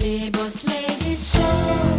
Les Boss Ladies Show.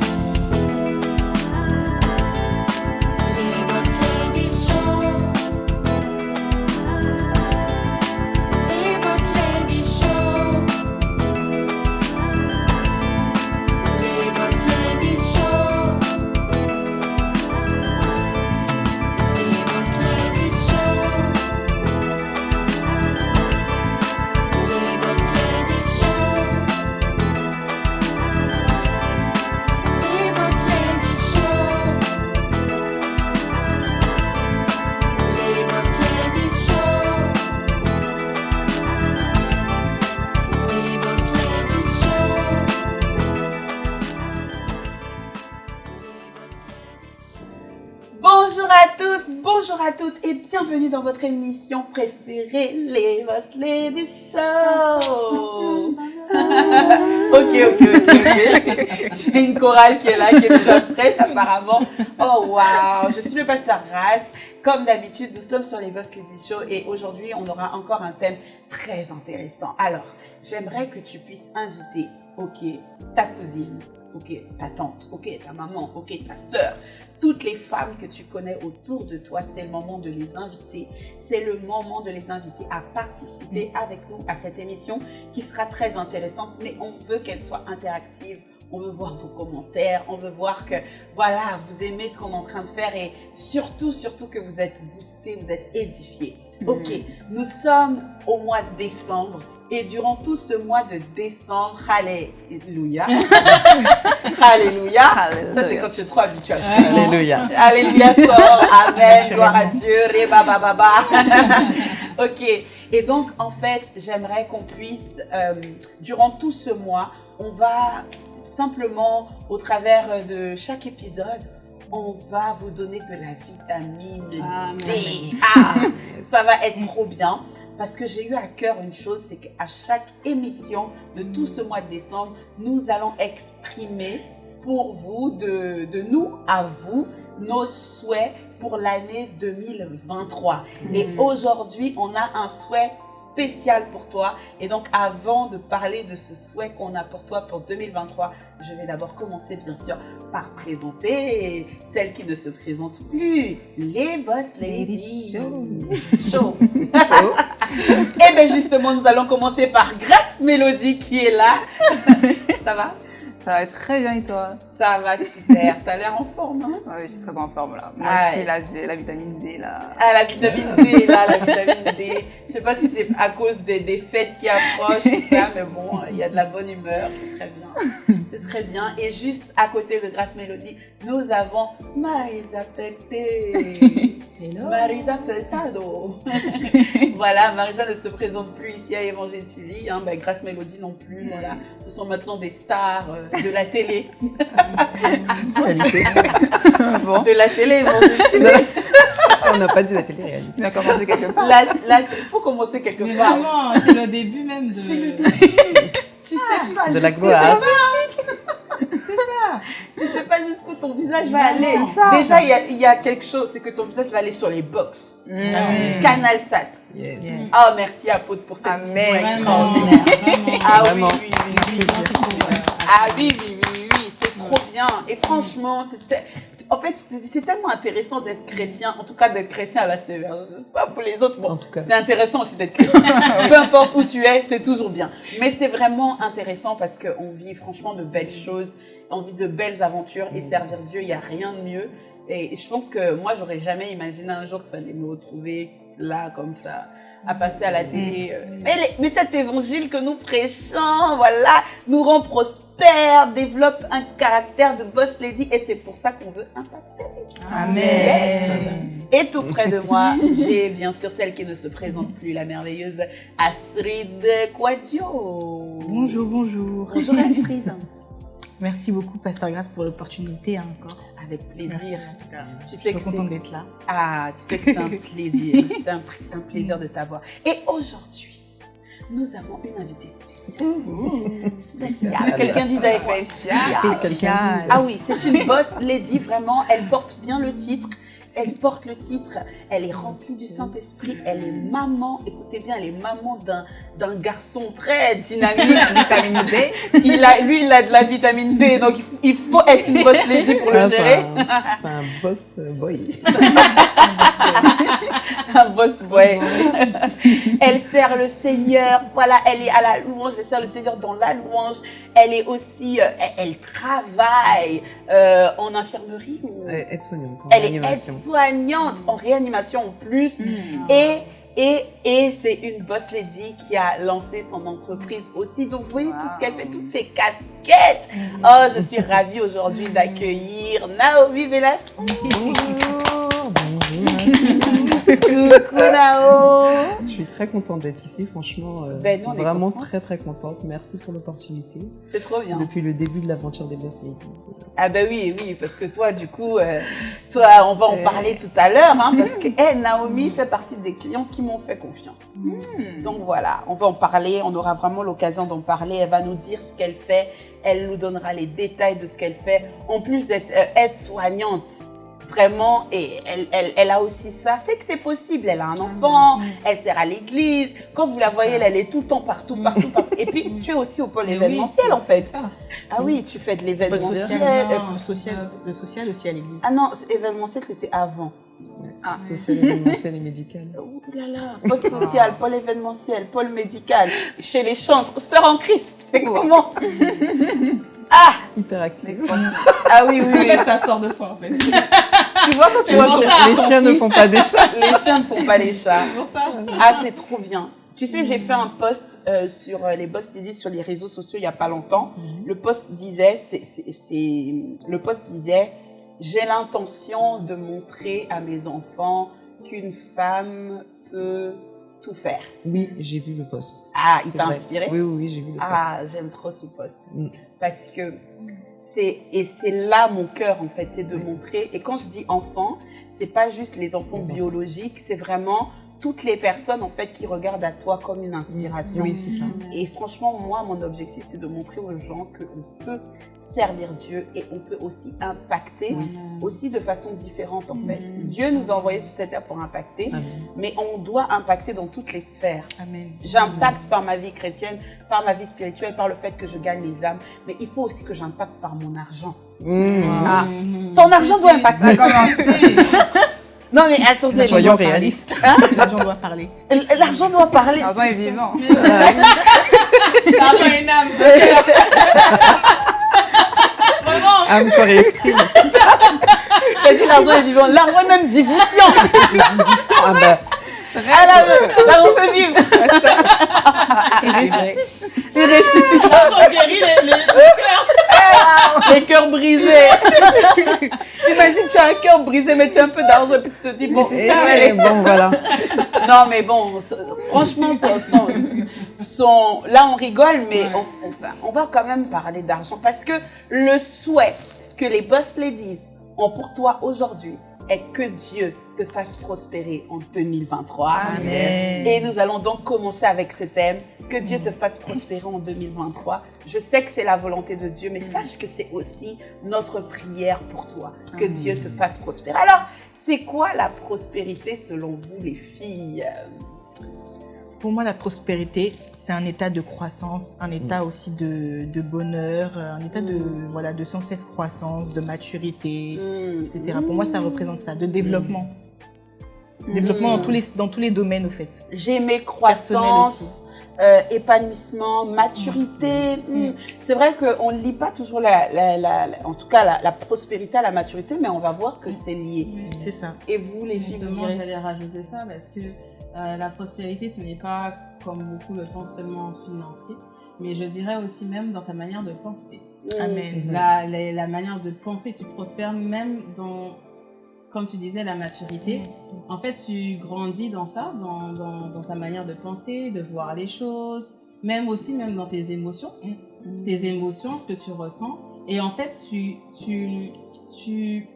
Bienvenue dans votre émission préférée, les Boss Ladies Show. ok, ok, ok. J'ai une chorale qui est là, qui est déjà prête apparemment. Oh waouh, je suis le pasteur Ras. Comme d'habitude, nous sommes sur les Boss Ladies Show et aujourd'hui, on aura encore un thème très intéressant. Alors, j'aimerais que tu puisses inviter, ok, ta cousine, ok, ta tante, ok, ta maman, ok, ta sœur, toutes les femmes que tu connais autour de toi, c'est le moment de les inviter. C'est le moment de les inviter à participer avec nous à cette émission qui sera très intéressante, mais on veut qu'elle soit interactive. On veut voir vos commentaires, on veut voir que, voilà, vous aimez ce qu'on est en train de faire et surtout, surtout que vous êtes boostés, vous êtes édifiés. Ok, nous sommes au mois de décembre et durant tout ce mois de décembre, Alléluia, Alléluia, ça c'est quand tu es trop habitué à le faire. Alléluia. Alléluia sort, Amen, gloire à Dieu, Reba Baba Baba. ok, et donc en fait, j'aimerais qu'on puisse, euh, durant tout ce mois, on va simplement, au travers de chaque épisode, on va vous donner de la vitamine D. Ah, ça va être trop bien. Parce que j'ai eu à cœur une chose, c'est qu'à chaque émission de tout ce mois de décembre, nous allons exprimer pour vous, de, nous à vous, nos souhaits pour l'année 2023. Et aujourd'hui, on a un souhait spécial pour toi. Et donc, avant de parler de ce souhait qu'on a pour toi pour 2023, je vais d'abord commencer, bien sûr, par présenter celle qui ne se présente plus, les Boss Ladies Show. Et bien justement, nous allons commencer par Grace Mélodie qui est là. Ça va? Ça va très bien et toi Ça va super. T'as l'air en forme, hein Ouais, je suis très en forme là. Moi Ouais. aussi, là, j'ai la vitamine D là. Ah, la vitamine D, là, la vitamine D. Je sais pas si c'est à cause des, des fêtes qui approchent, ça, mais bon, il y a de la bonne humeur, c'est très bien. C'est très bien. Et juste à côté de Grace Mélodie, nous avons Marisa Fepe. Marisa Feltado. voilà, Marisa ne se présente plus ici à Évangile TV. Hein, ben, Grace Mélodie non plus. Voilà. Ce sont maintenant des stars euh, de la télé. Réalité. bon, De la télé TV. On n'a pas dit la télé-réalité. on a commencé quelque part. La- faut commencer quelque Mais part. vraiment, c'est le début même de. C'est le Tu sais pas De la jusqu'où gloire. ça va. Tu sais pas jusqu'où ton visage va Non, aller. c'est ça. Déjà, il y a, il y a quelque chose, c'est que ton visage va aller sur les box. Mm. Amen. Canal Sat. Yes. Oh, merci Apôtre pour cette Amen. Vraiment, extraordinaire. vraiment. Ah oui, oui, oui. Ah oui, oui, oui, oui, c'est trop bien. Et franchement, c'était... En fait, je te dis, c'est tellement intéressant d'être chrétien, en tout cas d'être chrétien à la sévère. Pas pour les autres, bon, c'est intéressant aussi d'être chrétien. Peu importe où tu es, c'est toujours bien. Mais c'est vraiment intéressant parce qu'on vit franchement de belles choses, on vit de belles aventures et servir Dieu, il n'y a rien de mieux. Et je pense que moi, j'aurais jamais imaginé un jour que ça allait me retrouver là, comme ça, à passer à la télé. euh. Mais, les- mais cet évangile que nous prêchons, voilà, nous rend prospères, développe un caractère de boss lady et c'est pour ça qu'on veut impacter. Amen. Et tout près de moi, j'ai bien sûr celle qui ne se présente plus, la merveilleuse Astrid Quadio. Bonjour, bonjour. Bonjour Astrid. Merci beaucoup, Pasteur Grace, pour l'opportunité hein, encore. Avec Merci plaisir. en tout cas. Tu Je sais suis c'est- contente d'être là. Ah, tu sais que c'est un plaisir. C'est un, un plaisir de t'avoir. Et aujourd'hui, nous avons une invitée spéciale. Spéciale. Quelqu'un disait spéciale. Dit- Ah oui, c'est une boss lady, vraiment. Elle porte bien le titre. Elle porte le titre, elle est remplie du Saint-Esprit, elle est maman, écoutez bien, elle est maman d'un d'un garçon très dynamique. Vitamine D. Il a, lui, il a de la vitamine D, donc il faut, il faut être une boss lady pour le Ah, c'est gérer. un- C'est un boss euh, boy. un boss boy. elle sert le Seigneur, voilà, elle est à la louange, elle sert le Seigneur dans la louange. Elle est aussi, euh, elle, elle travaille euh, en infirmerie ou Elle est soignante en elle est réanimation. Aide-soignante en réanimation en plus. Et, et, et c'est une boss lady qui a lancé son entreprise aussi. Donc, vous voyez tout ce qu'elle fait, toutes ses casquettes. Oh, je suis ravie aujourd'hui d'accueillir Naomi Velasco. Bonjour, Coucou Nao. Je suis très contente d'être ici, franchement. euh, Ben, vraiment très très contente. Merci pour l'opportunité. C'est trop bien. Depuis le début de l'aventure des Boss Ladies. Ah ben oui, oui, parce que toi, du coup, euh, toi, on va en Euh. parler tout à l'heure, hein, parce que eh, Naomi fait partie des clientes qui m'ont fait confiance. Donc voilà, on va en parler, on aura vraiment l'occasion d'en parler. Elle va nous dire ce qu'elle fait, elle nous donnera les détails de ce qu'elle fait. En plus d'être euh, aide-soignante, vraiment, et elle, elle, elle a aussi ça. C'est que c'est possible, elle a un enfant, elle sert à l'église. Quand vous la voyez, elle, elle est tout le temps partout, partout, partout. Et puis, tu es aussi au pôle Mais oui, événementiel, en fait. c'est ça. Ah oui, tu fais de Le l'événementiel. social, euh, euh, le social, le social aussi à l'église. ah non, événementiel, c'était avant. Ah. Social, événementiel et médical. Ouh là là, pôle social, pôle événementiel, pôle médical, chez les chantres, sœurs en Christ, c'est comment? Hyperactif. L'expression. Ah oui, oui, oui. Ça sort de toi en fait. C'est Tu vois quand tu Les, vois chiens- ton- les chiens ne font pas des chats. Les chiens ne font pas les chats. pour ça. Ah, c'est trop bien. Tu sais, j'ai fait un post euh, sur euh, les boss Teddy sur les réseaux sociaux il y a pas longtemps. Le post disait, c'est, c'est, c'est- le post disait, j'ai l'intention de montrer à mes enfants qu'une femme peut tout faire. Oui, j'ai vu le post. Ah, il t'a inspiré? Oui, oui, oui, j'ai vu le post. Ah, j'aime trop ce post. Mm. Parce que c'est, et c'est là mon cœur, en fait, c'est de montrer. Et quand je dis enfants, c'est pas juste les enfants Les enfants. biologiques, c'est vraiment toutes les personnes, en fait, qui regardent à toi comme une inspiration. Oui, c'est ça. Et franchement, moi, mon objectif, c'est de montrer aux gens qu'on peut servir Dieu et on peut aussi impacter, aussi de façon différente, en fait. Dieu nous a envoyés sur cette terre pour impacter, Amen. mais on doit impacter dans toutes les sphères. Amen. J'impacte par ma vie chrétienne, par ma vie spirituelle, par le fait que je gagne les âmes. Mais il faut aussi que j'impacte par mon argent. Mmh. Ah. Ton argent doit impacter. Non mais attendez. Soyons réalistes. L'argent doit parler. L'argent doit parler. L'argent est vivant. L'argent est une âme. Âme, corps et esprit. T'as dit l'argent est vivant. L'argent est même vivifiant. Ah bah, Ah là, là, l'argent fait vivre. c'est vrai. Il ressuscite. L'argent guérit les, les... Les cœurs brisés. T'imagines, tu as un cœur brisé, mais tu as un peu d'argent et puis tu te dis, bon, Eh, ça aller. bon, voilà. Non, mais bon, franchement, son, son- son- là, on rigole, mais on, enfin, on va quand même parler d'argent parce que le souhait que les boss ladies ont pour toi aujourd'hui est que Dieu te fasse prospérer en 2023. Amen. Et nous allons donc commencer avec ce thème, que Dieu te fasse prospérer en 2023. Je sais que c'est la volonté de Dieu, mais sache que c'est aussi notre prière pour toi, que Dieu te fasse prospérer. Alors, c'est quoi la prospérité selon vous, les filles? Pour moi, la prospérité, c'est un état de croissance, un état aussi de, de bonheur, un état de, voilà, de sans cesse croissance, de maturité, Hmm. etc. Pour moi, ça représente ça, de développement. Développement dans, tous les, dans tous les domaines, au fait. J'aimais croissance, euh, épanouissement, maturité. C'est vrai qu'on ne lit pas toujours, la, la- la- la- en tout cas, la, la prospérité à la maturité, mais on va voir que c'est lié. C'est ça. Et vous, les filles, vous direz j'allais rajouter ça parce que euh, la prospérité, ce n'est pas, comme beaucoup le pensent, seulement financier, mais je dirais aussi même dans ta manière de penser. Amen. La, la, la manière de penser, tu prospères même dans, comme tu disais, la maturité. En fait, tu grandis dans ça, dans, dans, dans ta manière de penser, de voir les choses, même aussi même dans tes émotions, tes émotions, ce que tu ressens. Et en fait, tu, tu, tu,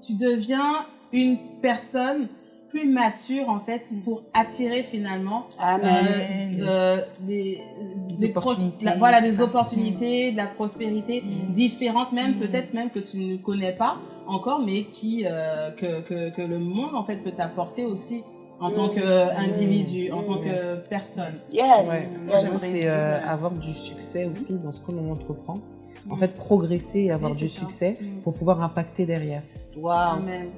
tu deviens une personne plus mature en fait pour attirer finalement Amen. Amen. euh, des, Des des pros- opportunités, la- voilà des opportunités de la prospérité Mm. différentes même Mm. peut-être même que tu ne connais pas encore, mais qui euh, que, que, que le monde en fait peut t'apporter aussi en tant qu'individu, en tant que personne. Yes. Ouais. yes. C'est euh, avoir du succès aussi dans ce que l'on entreprend. En fait, progresser et avoir Oui, du ça. succès Mm. pour pouvoir impacter derrière. Wow. Amen.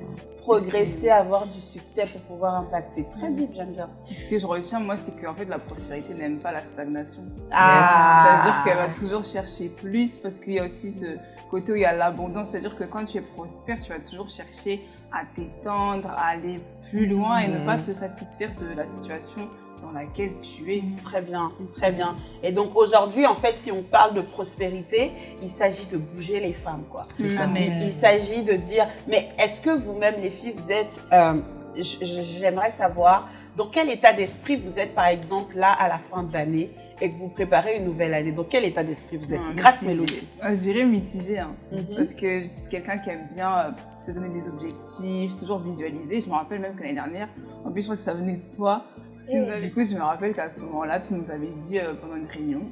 Progresser, avoir du succès pour pouvoir impacter. Très deep, j'aime bien. Ce que je retiens, moi, c'est qu'en fait, la prospérité n'aime pas la stagnation. Ah. C'est-à-dire qu'elle va toujours chercher plus parce qu'il y a aussi ce côté où il y a l'abondance. C'est-à-dire que quand tu es prospère, tu vas toujours chercher à t'étendre, à aller plus loin et ne pas te satisfaire de la situation dans laquelle tu es. Très bien, très bien. Et donc aujourd'hui, en fait, si on parle de prospérité, il s'agit de bouger les femmes, quoi. Ça. Il s'agit de dire, mais est-ce que vous-même, les filles, vous êtes, euh, j'aimerais savoir, dans quel état d'esprit vous êtes, par exemple, là, à la fin de l'année, et que vous préparez une nouvelle année? Dans quel état d'esprit vous êtes? Ouais, Grâce. Mélodie. Euh, Je dirais mitigé, hein. Mhm. parce que je suis quelqu'un qui aime bien euh, se donner des objectifs, toujours visualiser. Je me rappelle même que l'année dernière, en plus je crois que ça venait de toi. Tu nous as- du coup, je me rappelle qu'à ce moment-là, tu nous avais dit euh, pendant une réunion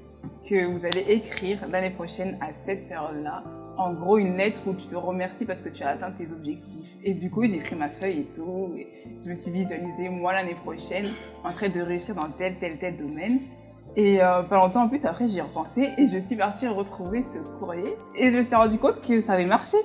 que vous allez écrire l'année prochaine à cette période-là, en gros une lettre où tu te remercies parce que tu as atteint tes objectifs. Et du coup, j'ai pris ma feuille et tout, et je me suis visualisée moi l'année prochaine en train de réussir dans tel, tel, tel domaine. Et euh, pas longtemps en plus, après, j'y ai repensé et je suis partie retrouver ce courrier et je me suis rendu compte que ça avait marché.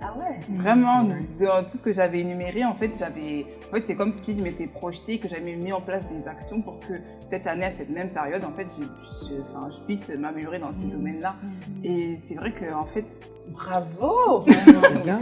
Ah ouais Vraiment, dans tout ce que j'avais énuméré, en fait, j'avais. En fait, c'est comme si je m'étais projetée et que j'avais mis en place des actions pour que cette année, à cette même période, en fait, je, je- enfin, je puisse m'améliorer dans ces domaines-là. Et c'est vrai que, en fait, Bravo oui,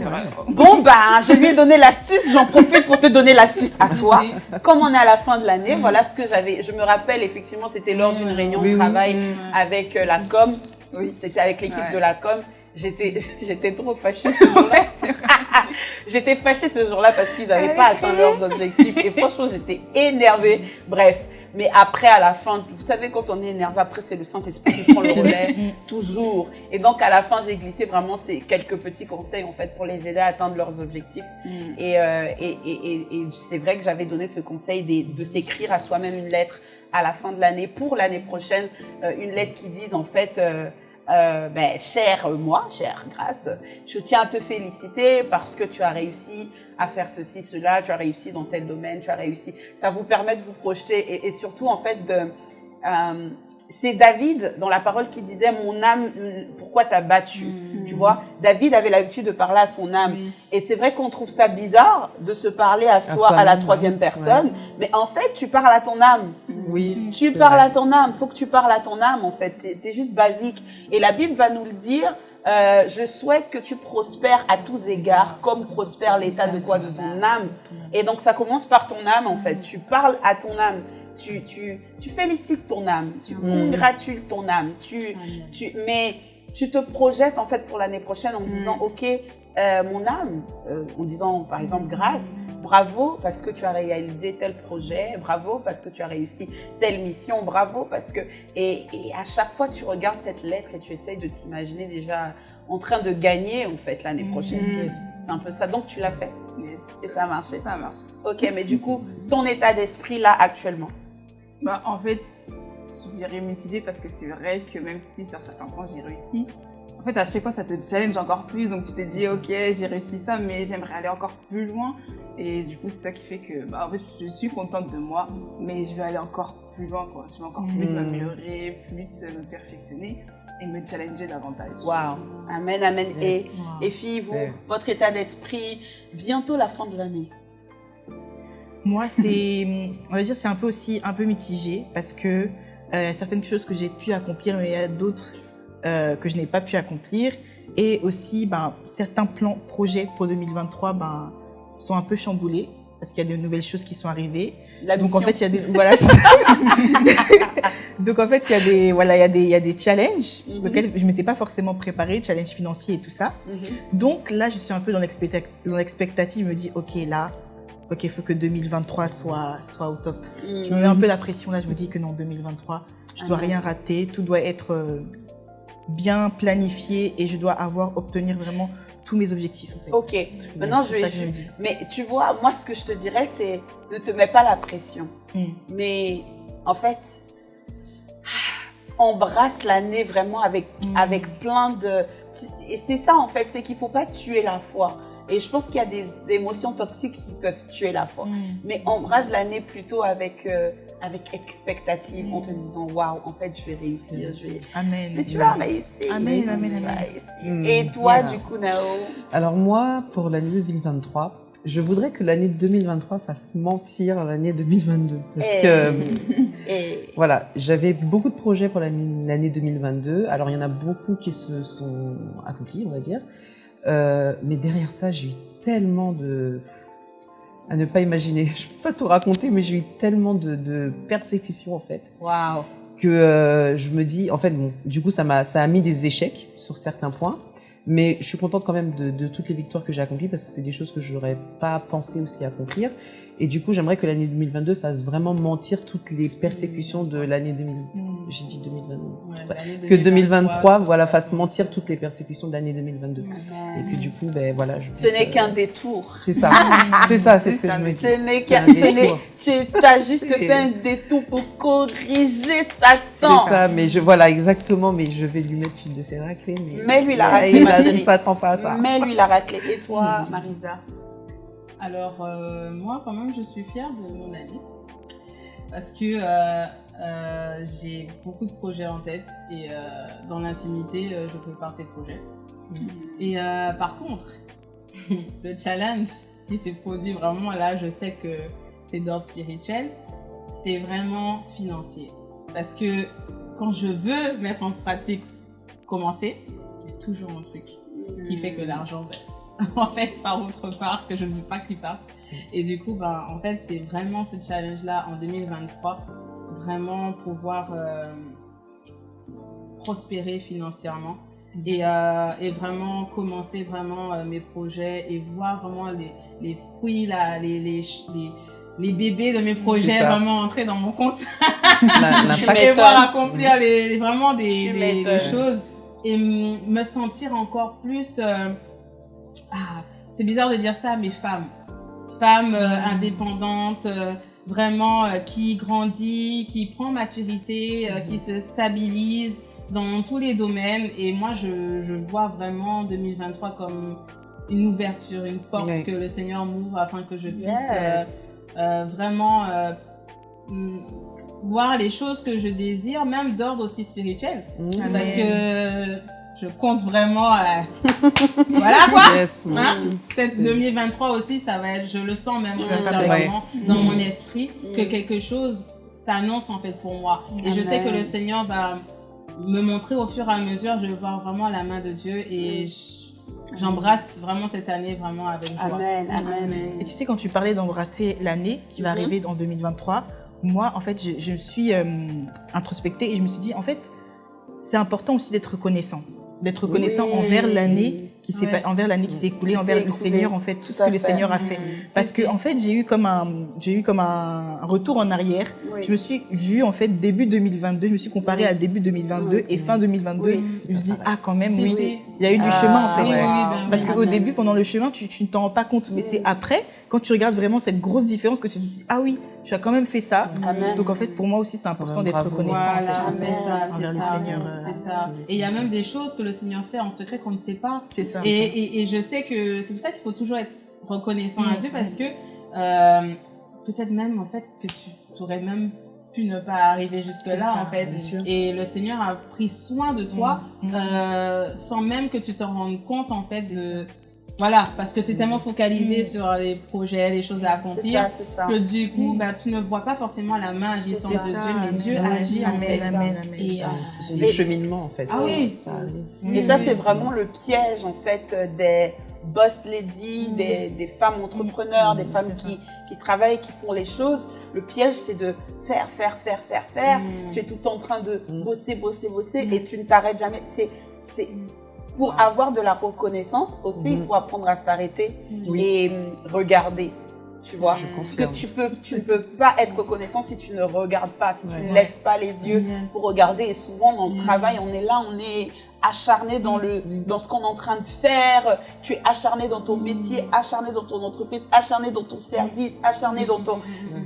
vrai. Bon, ben, je lui ai donné l'astuce, j'en profite pour te donner l'astuce à toi. Comme on est à la fin de l'année, voilà ce que j'avais. Je me rappelle, effectivement, c'était lors d'une réunion Oui, de travail Mm. avec euh, la com. Oui. C'était avec l'équipe de la com. J'étais, j'étais trop fâchée ce jour-là. Ouais. J'étais fâchée ce jour-là parce qu'ils n'avaient Elle pas atteint leurs objectifs. Et franchement, j'étais énervée. Bref. Mais après, à la fin, vous savez, quand on est énervé, après, c'est le Saint-Esprit qui prend le relais. toujours. Et donc, à la fin, j'ai glissé vraiment ces quelques petits conseils, en fait, pour les aider à atteindre leurs objectifs. Mm. Et, euh, et, et, et, et c'est vrai que j'avais donné ce conseil des- de, s'écrire à soi-même une lettre à la fin de l'année pour l'année prochaine, euh, une lettre qui dise en fait, euh, euh, ben, cher moi, chère Grâce, je tiens à te féliciter parce que tu as réussi à faire ceci, cela, tu as réussi dans tel domaine, tu as réussi. Ça vous permet de vous projeter et, surtout en fait de... euh, c'est David dans la parole qui disait mon âme pourquoi t'as battu? Tu vois David avait l'habitude de parler à son âme Oui. et c'est vrai qu'on trouve ça bizarre de se parler à soi à, la troisième ouais. personne mais en fait tu parles à ton âme Oui. tu parles vrai. à ton âme, faut que tu parles à ton âme en fait, c'est juste basique. Et la Bible va nous le dire, euh, je souhaite que tu prospères à tous égards, comme prospère l'état de quoi De ton âme. Et donc ça commence par ton âme en fait, tu parles à ton âme, tu, tu, tu félicites ton âme, tu congratules ton âme, tu, tu, mais tu te projettes en fait pour l'année prochaine en disant, ok, euh, mon âme, euh, en disant par exemple grâce, bravo parce que tu as réalisé tel projet, bravo parce que tu as réussi telle mission, bravo parce que et, et à chaque fois tu regardes cette lettre et tu essayes de t'imaginer déjà en train de gagner en fait l'année prochaine. Mm. C'est un peu ça. Donc tu l'as fait Yes. et ça a marché. Ça marche. Ok, mais du coup ton état d'esprit là actuellement? Bah, en fait, je dirais mitigé parce que c'est vrai que même si sur certains points j'ai réussi, en fait, à chaque fois ça te challenge encore plus. Donc tu te dis, ok, j'ai réussi ça, mais j'aimerais aller encore plus loin. Et du coup, c'est ça qui fait que, bah, en fait, je suis contente de moi, mais je vais aller encore plus loin, quoi. Je vais encore plus Mhm. m'améliorer, plus me perfectionner et me challenger davantage. Waouh, amen, amen. Et Yes. et filles, vous, votre état d'esprit, bientôt la fin de l'année. Moi, c'est, on va dire, c'est un peu aussi un peu mitigé parce que euh, il y a certaines choses que j'ai pu accomplir, mais il y a d'autres euh, que je n'ai pas pu accomplir. Et aussi, ben, certains plans, projets pour 2023, ben, sont un peu chamboulés parce qu'il y a de nouvelles choses qui sont arrivées. Donc en fait, il y a des voilà. Donc en fait, il y a des voilà, il y a des il y a des challenges Mhm. auxquels je m'étais pas forcément préparée, challenges financiers et tout ça. Mhm. Donc là, je suis un peu dans l'expectative, je me dis OK, là OK, il faut que 2023 soit soit au top. Je me mets un peu la pression là, je me dis que non 2023, je dois Ah. rien rater, tout doit être euh, bien planifié et je dois avoir obtenir vraiment tous mes objectifs en fait. Ok, maintenant je vais. je dis. Mais tu vois, moi ce que je te dirais, c'est ne te mets pas la pression. Mm. Mais en fait, embrasse l'année vraiment avec, Mm. avec plein de. et c'est ça en fait, c'est qu'il faut pas tuer la foi. Et je pense qu'il y a des émotions toxiques qui peuvent tuer la foi. Mm. Mais embrasse l'année plutôt avec, euh, avec expectative, en te disant waouh, en fait, je vais réussir. Je vais... Amen. Mais tu vas réussir. Amen, amen, amen. Mm. Et toi, Yes. du coup, Nao? Alors moi, pour l'année 2023, je voudrais que l'année 2023 fasse mentir l'année 2022. Parce Eh. que, Et voilà, j'avais beaucoup de projets pour l'année l'année 2022. Alors il y en a beaucoup qui se sont accomplis, on va dire. Euh, mais derrière ça, j'ai eu tellement de... à ne pas imaginer. Je peux pas tout raconter, mais j'ai eu tellement de, de persécutions en fait. Waouh. que euh, je me dis, en fait, bon, du coup, ça m'a, ça a mis des échecs sur certains points, mais je suis contente quand même de, de toutes les victoires que j'ai accomplies parce que c'est des choses que j'aurais pas pensé aussi accomplir. Et du coup, j'aimerais que l'année 2022 fasse vraiment mentir toutes les persécutions de l'année 2000. Mm. J'ai dit 2022. Ouais, Ouais. l'année Que 2023, voilà, fasse mentir toutes les persécutions de l'année 2022. Et que du coup, ben voilà, je ce n'est euh, qu'un détour. C'est ça, c'est ça, c'est ce que je me dis. Ce n'est C'est qu'un. détour. Tu as juste fait un détour pour corriger Satan. C'est ça, mais je, voilà, exactement, mais je vais lui mettre une de ses raclées. Mais, Mets-lui la Ouais, raclée, il. Il s'attend pas à ça. Mets-lui la raclée. Et toi, Marisa? Alors, euh, moi, quand même, je suis fière de mon année. Parce que euh, euh, j'ai beaucoup de projets en tête. Et dans l'intimité, je peux partir de projets. Et euh, par contre, le challenge qui s'est produit vraiment là, je sais que c'est d'ordre spirituel, c'est vraiment financier. Parce que quand je veux mettre en pratique, commencer, il y a toujours un truc qui fait que l'argent, ben, en fait, part autre part, que je ne veux pas qu'il parte. Et du coup, ben, en fait, c'est vraiment ce challenge-là en 2023, vraiment pouvoir euh, prospérer financièrement. Et, euh, et vraiment commencer vraiment euh, mes projets et voir vraiment les, les fruits, là, les, les, les, les bébés de mes projets vraiment entrer dans mon compte. La- Tu l'impact- et m'étonnes. voir accomplir les, vraiment des, choses et me sentir encore plus euh, ah, c'est bizarre de dire ça mais femme femme euh, indépendante euh, vraiment euh, qui grandit qui prend maturité euh, qui se stabilise dans tous les domaines et moi je, je vois vraiment 2023 comme une ouverture une porte Oui. que le Seigneur m'ouvre afin que je puisse Yes. vraiment voir les choses que je désire, même d'ordre aussi spirituel. Mmh. Parce que je compte vraiment. euh, voilà quoi! Yes, Hein? Cette 2023 aussi, ça va être, je le sens même intérieurement dans Mm. mon esprit, que Mm. quelque chose s'annonce en fait pour moi. Et je sais que le Seigneur va me montrer au fur et à mesure, je vais voir vraiment la main de Dieu et j- j'embrasse vraiment cette année vraiment avec joie. Amen, amen. Et tu sais, quand tu parlais d'embrasser l'année qui va Mhm. arriver en 2023, moi, en fait, je, je me suis euh, introspectée et je me suis dit, en fait, c'est important aussi d'être reconnaissant. D'être reconnaissant Oui. envers l'année qui s'est Ouais. envers l'année qui s'est écoulée, Qui envers le. Seigneur, en fait, tout, ce que le fait. Seigneur a fait. Parce que, en fait, j'ai eu comme un, j'ai eu comme un retour en arrière. Oui. Je me suis vue, en fait, début 2022, je me suis comparée à début 2022 et fin 2022. Oui. Je me suis dit, ah, quand même, oui, il y a eu du Ah, chemin, en fait. Oui, oui, ouais. Parce qu'au début, pendant le chemin, tu, tu ne t'en rends pas compte. Mais c'est après, quand tu regardes vraiment cette grosse différence, que tu te dis, ah oui, tu as quand même fait ça. Amen. Donc en fait, pour moi aussi, c'est important d'être reconnaissant Voilà, en fait, ça, envers le ça. Seigneur. euh, C'est ça. Et il y a même des choses que le Seigneur fait en secret qu'on ne sait pas. C'est ça. Et, et, et je sais que c'est pour ça qu'il faut toujours être reconnaissant à Mm. Dieu parce que euh, peut-être même en fait que tu aurais même pu ne pas arriver jusque C'est là ça, en fait. bien sûr. Et le Seigneur a pris soin de toi Mm. euh, sans même que tu te rendes compte en fait de voilà parce que tu es tellement focalisé Mm. sur les projets, les choses à C'est accomplir. ça, c'est ça. Que du coup, Mm. bah, tu ne vois pas forcément la main agissante de C'est Dieu, ça, mais Dieu agit en fait. amen, amen. Et, euh, Ce sont des cheminements en fait. Ah oui. ça arrive. Et ça, c'est vraiment le piège, en fait, euh, des boss ladies, des, des femmes entrepreneurs, des femmes c'est ça. qui, qui travaillent, qui font les choses. Le piège, c'est de faire, faire, faire, faire, faire. Mm. Tu es tout en train de Mm. bosser, bosser, bosser et tu ne t'arrêtes jamais. C'est, pour avoir de la reconnaissance aussi, il Mm. faut apprendre à s'arrêter et hum, regarder. Tu vois Je que tu peux, tu ne peux pas être reconnaissant si tu ne regardes pas, si tu ne lèves pas les yeux Yes. pour regarder. Et souvent, dans le Yes. travail, on est là, on est acharné dans, le, dans ce qu'on est en train de faire. Tu es acharné dans ton métier, acharné dans ton entreprise, acharné dans ton service, acharné dans ton...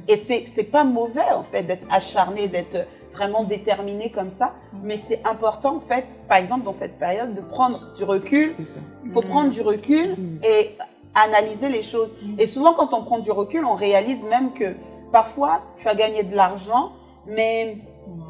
Et c'est c'est pas mauvais, en fait, d'être acharné, d'être vraiment déterminé comme ça. Mais c'est important, en fait, par exemple, dans cette période, de prendre du recul. C'est ça. Il faut prendre du recul Mm. et analyser les choses. Et souvent, quand on prend du recul, on réalise même que parfois, tu as gagné de l'argent, mais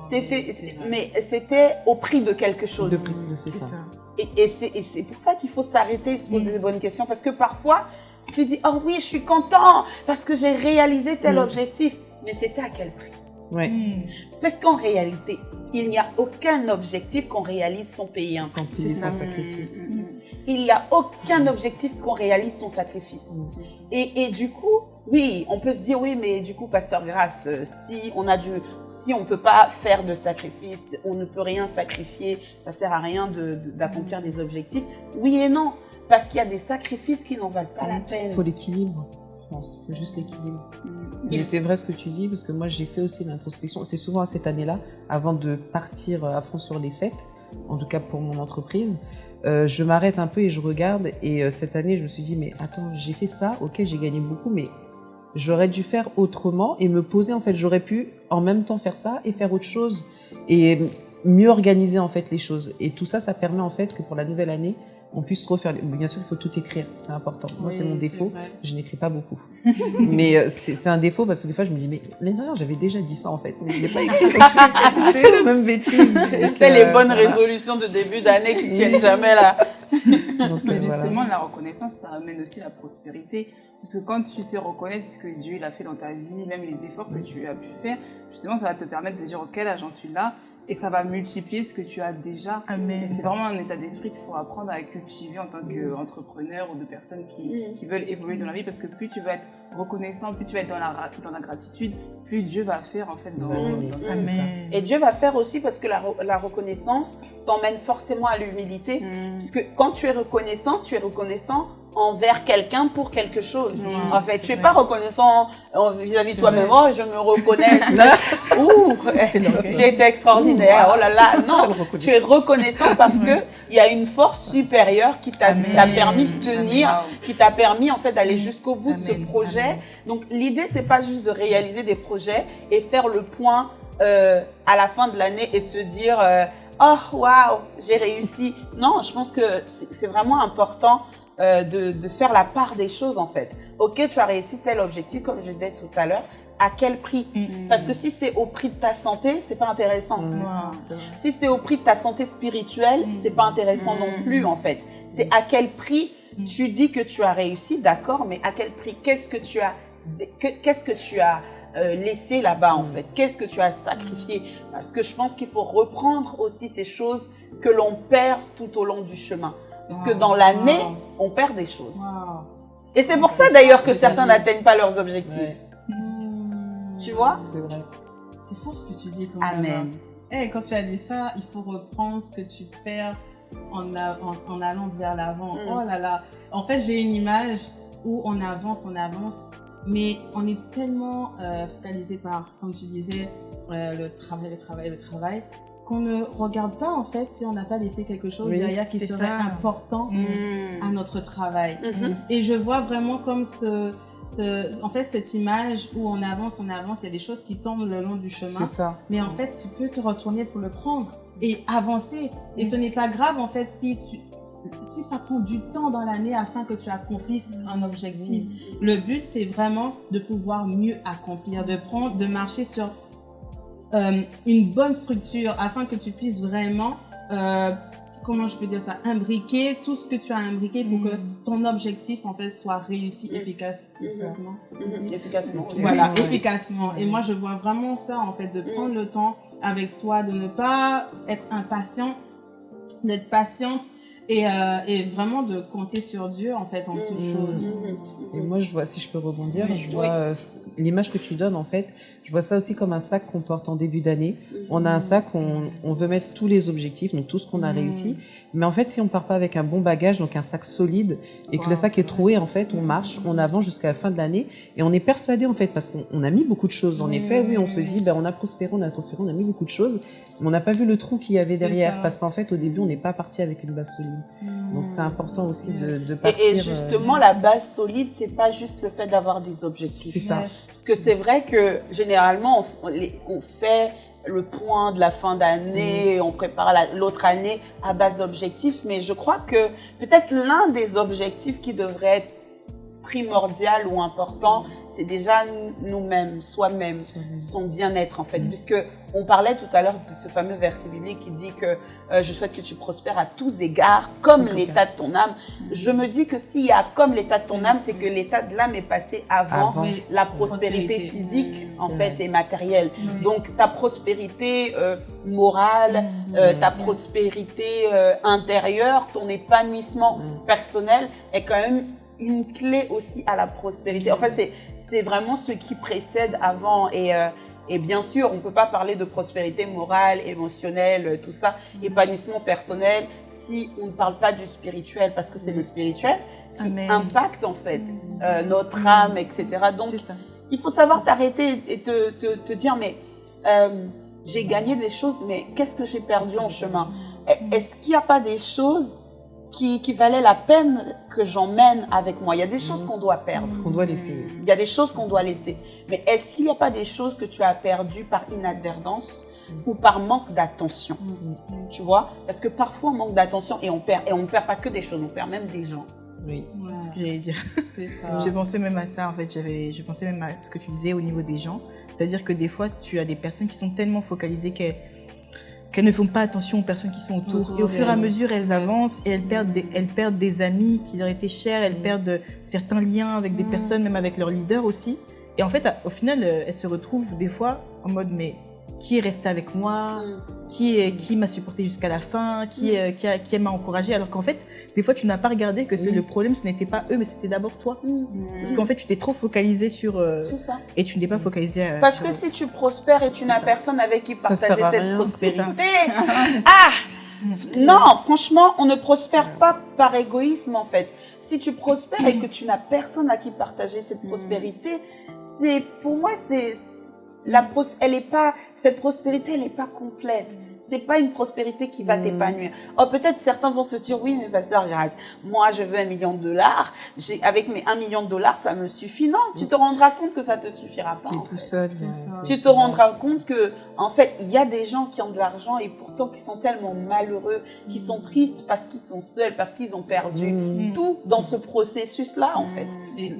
c'était, mais c'était au prix de quelque chose. De prix, de- c'est ça. Et, et c'est pour ça qu'il faut s'arrêter et se poser des bonnes questions. Parce que parfois, tu dis, oh oui, je suis content parce que j'ai réalisé tel Mm. objectif. Mais c'était à quel prix? Ouais. Mm. Parce qu'en réalité, il n'y a aucun objectif qu'on réalise sans payer. Sans payer, sans sacrifice. Il n'y a aucun objectif qu'on réalise sans sacrifice. Et, et du coup, oui, on peut se dire, oui, mais du coup, Pasteur Grasse, euh, si on a si on peut pas faire de sacrifice, on ne peut rien sacrifier, ça sert à rien de- de- d'accomplir des objectifs. Oui et non, parce qu'il y a des sacrifices qui n'en valent pas la Il peine. faut l'équilibre, je pense. Il faut juste l'équilibre. Il- Et c'est vrai ce que tu dis, parce que moi j'ai fait aussi l'introspection. C'est souvent à cette année-là, avant de partir à fond sur les fêtes, en tout cas pour mon entreprise, euh, je m'arrête un peu et je regarde. Et euh, cette année, je me suis dit, mais attends, j'ai fait ça, ok, j'ai gagné beaucoup, mais j'aurais dû faire autrement et me poser. En fait, j'aurais pu en même temps faire ça et faire autre chose et mieux organiser en fait les choses. Et tout ça, ça permet en fait que pour la nouvelle année, on puisse refaire. les- Bien sûr, il faut tout écrire, c'est important. Moi, c'est mon défaut. vrai. Je n'écris pas beaucoup. mais euh, c'est un défaut parce que des fois, je me dis, mais l'année dernière, j'avais déjà dit ça en fait, mais je l'ai pas écrit. j'ai- fait la même bêtise. C'est les euh, bonnes voilà. résolutions de début d'année qui tiennent jamais là. Donc, Mais euh, voilà. justement, la reconnaissance, ça amène aussi la prospérité. Parce que quand tu sais reconnaître ce que Dieu il a fait dans ta vie, même les efforts que tu as pu faire, justement, ça va te permettre de dire, OK, là, j'en suis là. Et ça va multiplier ce que tu as déjà. Amen. Et c'est vraiment un état d'esprit qu'il faut apprendre à cultiver en tant qu'entrepreneur ou de personnes qui, Mm. qui veulent évoluer dans la vie. Parce que plus tu vas être reconnaissant, plus tu vas être dans la, dans la gratitude, plus Dieu va faire en fait dans, dans ta vie. Et Dieu va faire aussi parce que la, re- la reconnaissance t'emmène forcément à l'humilité. Mm. Parce que quand tu es reconnaissant, tu es reconnaissant envers quelqu'un pour quelque chose. En fait, tu es vrai. pas reconnaissant euh, vis-à-vis de toi-même. Oh, je me reconnais. Ouh, j'ai été extraordinaire. Oh là là. Non, tu es reconnaissant parce que il y a une force supérieure qui t'a permis de tenir, Amen. qui t'a permis en fait d'aller jusqu'au bout de ce projet. Amen. Donc l'idée c'est pas juste de réaliser des projets et faire le point euh, à la fin de l'année et se dire euh, oh waouh j'ai réussi. Non, je pense que c'est vraiment important euh, de, de faire la part des choses en fait. Ok, tu as réussi tel objectif comme je disais tout à l'heure. À quel prix Mm. Parce que si c'est au prix de ta santé, c'est pas intéressant. Mm. Wow. Si c'est au prix de ta santé spirituelle, c'est pas intéressant non plus en fait. C'est à quel prix tu dis que tu as réussi, d'accord, mais à quel prix Qu'est-ce que tu as que- Qu'est-ce que tu as euh, laissé là-bas en fait? Qu'est-ce que tu as sacrifié? Parce que je pense qu'il faut reprendre aussi ces choses que l'on perd tout au long du chemin. Parce que dans l'année, Wow. on perd des choses. Wow. Et c'est pour ça d'ailleurs que certains n'atteignent pas leurs objectifs. Ouais. Tu vois C'est vrai. C'est fort ce que tu dis quand même. Amen. Eh, quand tu as dit ça, il faut reprendre ce que tu perds en, a- en, en allant vers l'avant. Mm. Oh là là. En fait, j'ai une image où on avance, on avance, mais on est tellement euh, focalisé par, comme tu disais, euh, le travail, le travail, le travail, qu'on ne regarde pas en fait si on n'a pas laissé quelque chose Oui, derrière qui serait ça. important Mm. à notre travail. Mhm. Et je vois vraiment comme ce, ce, en fait, cette image où on avance, on avance, il y a des choses qui tombent le long du chemin. Ça. Mais en fait, tu peux te retourner pour le prendre et avancer. Et ce n'est pas grave, en fait, si tu, si ça prend du temps dans l'année afin que tu accomplisses un objectif. Le but, c'est vraiment de pouvoir mieux accomplir, de prendre, de marcher sur euh, une bonne structure afin que tu puisses vraiment, euh, comment je peux dire ça, imbriquer tout ce que tu as imbriqué pour que ton objectif, en fait, soit réussi Mm. efficace, efficacement. Mhm. Efficacement. Voilà, efficacement. Et moi, je vois vraiment ça, en fait, de prendre le temps avec soi, de ne pas être impatient, d'être patiente et, euh, et vraiment de compter sur Dieu, en fait, en toutes Mhm. choses. Mhm. Et moi, je vois, si je peux rebondir, Oui. je vois euh, l'image que tu donnes, en fait, je vois ça aussi comme un sac qu'on porte en début d'année. On a un sac, on, on veut mettre tous les objectifs, donc tout ce qu'on a Mhm. réussi. Mais en fait, si on part pas avec un bon bagage, donc un sac solide, et que le sac est troué, en fait, on marche, on avance jusqu'à la fin de l'année, et on est persuadé, en fait, parce qu'on on a mis beaucoup de choses. En Oui, effet, oui, on se dit, ben, on a prospéré, on a prospéré, on a mis beaucoup de choses, mais on n'a pas vu le trou qu'il y avait derrière, parce qu'en fait, au début, on n'est pas parti avec une base solide. Donc c'est important aussi de, de Et- partir. Et, euh, justement, la base solide, c'est pas juste le fait d'avoir des objectifs. c'est ça. Parce que c'est vrai que généralement, on fait le point de la fin d'année, Mm. on prépare la- l'autre année à base d'objectifs, mais je crois que peut-être l'un des objectifs qui devrait être primordial ou important, c'est déjà nous-mêmes, soi-même, son bien-être en fait, puisque on parlait tout à l'heure de ce fameux verset biblique qui dit que euh, je souhaite que tu prospères à tous égards, comme l'état de ton âme. Je me dis que s'il y a comme l'état de ton âme, c'est que l'état de l'âme est passé avant, la prospérité. Prospérité. physique en Mm. fait et matérielle. Donc ta prospérité euh, morale, euh, ta prospérité euh, intérieure, ton épanouissement Mm. personnel est quand même une clé aussi à la prospérité. En fait, c'est vraiment ce qui précède avant et euh, et bien sûr, on peut pas parler de prospérité morale, émotionnelle, euh, tout ça, épanouissement personnel, si on ne parle pas du spirituel, parce que c'est le spirituel qui Amen. impacte en fait euh, notre âme, etc. Donc, ça. il faut savoir t'arrêter et te, te, te dire, mais euh, j'ai gagné des choses, mais qu'est-ce que j'ai perdu en chemin? Est-ce qu'il n'y a pas des choses qui, qui valaient la peine que j'emmène avec moi Il y a des choses qu'on doit perdre. Qu'on doit laisser. Il y a des choses qu'on doit laisser. Mais est-ce qu'il n'y a pas des choses que tu as perdues par inadvertance ou par manque d'attention Tu vois? Parce que parfois on manque d'attention et on perd. Et on ne perd pas que des choses, on perd même des gens. Oui. Ouais, C'est ce que j'allais dire. c'est ça. Je pensais même à ça, en fait. J'avais, je pensais même à ce que tu disais au niveau des gens. C'est-à-dire que des fois, tu as des personnes qui sont tellement focalisées qu'elles, qu'elles ne font pas attention aux personnes qui sont autour. Et au fur et à mesure, elles avancent et elles perdent des, elles perdent des amis qui leur étaient chers. Elles perdent certains liens avec des personnes, même avec leurs leaders aussi. Et en fait, au final, euh, elles se retrouvent des fois en mode, mais qui est resté avec moi qui, est- qui m'a supporté jusqu'à la fin, qui, euh, qui, qui m'a encouragé, alors qu'en fait, des fois, tu n'as pas regardé que c'est Oui. le problème, ce n'était pas eux, mais c'était d'abord toi. Mm. Parce qu'en fait, tu t'es trop focalisé sur... euh, C'est ça. et tu n'es pas focalisé euh, Parce sur- que si tu prospères et tu n'as personne avec qui partager cette rien, prospérité, ah Non, franchement, on ne prospère pas par égoïsme en fait. Si tu prospères et que tu n'as personne à qui partager cette prospérité, c'est pour moi c'est la pros- elle est pas cette prospérité, elle n'est pas complète. C'est pas une prospérité qui va t'épanouir. Oh, peut-être certains vont se dire, oui, mais pasteur Grace, moi, je veux un million de dollars. J'ai, avec mes un million de dollars, ça me suffit. Non, tu te rendras compte que ça te suffira pas. En tout fait. seul. Ça. Tu te rendras compte que, en fait, il y a des gens qui ont de l'argent et pourtant qui sont tellement malheureux, qui sont tristes parce qu'ils sont seuls, parce qu'ils ont perdu Mm. tout dans ce processus-là, en fait. Et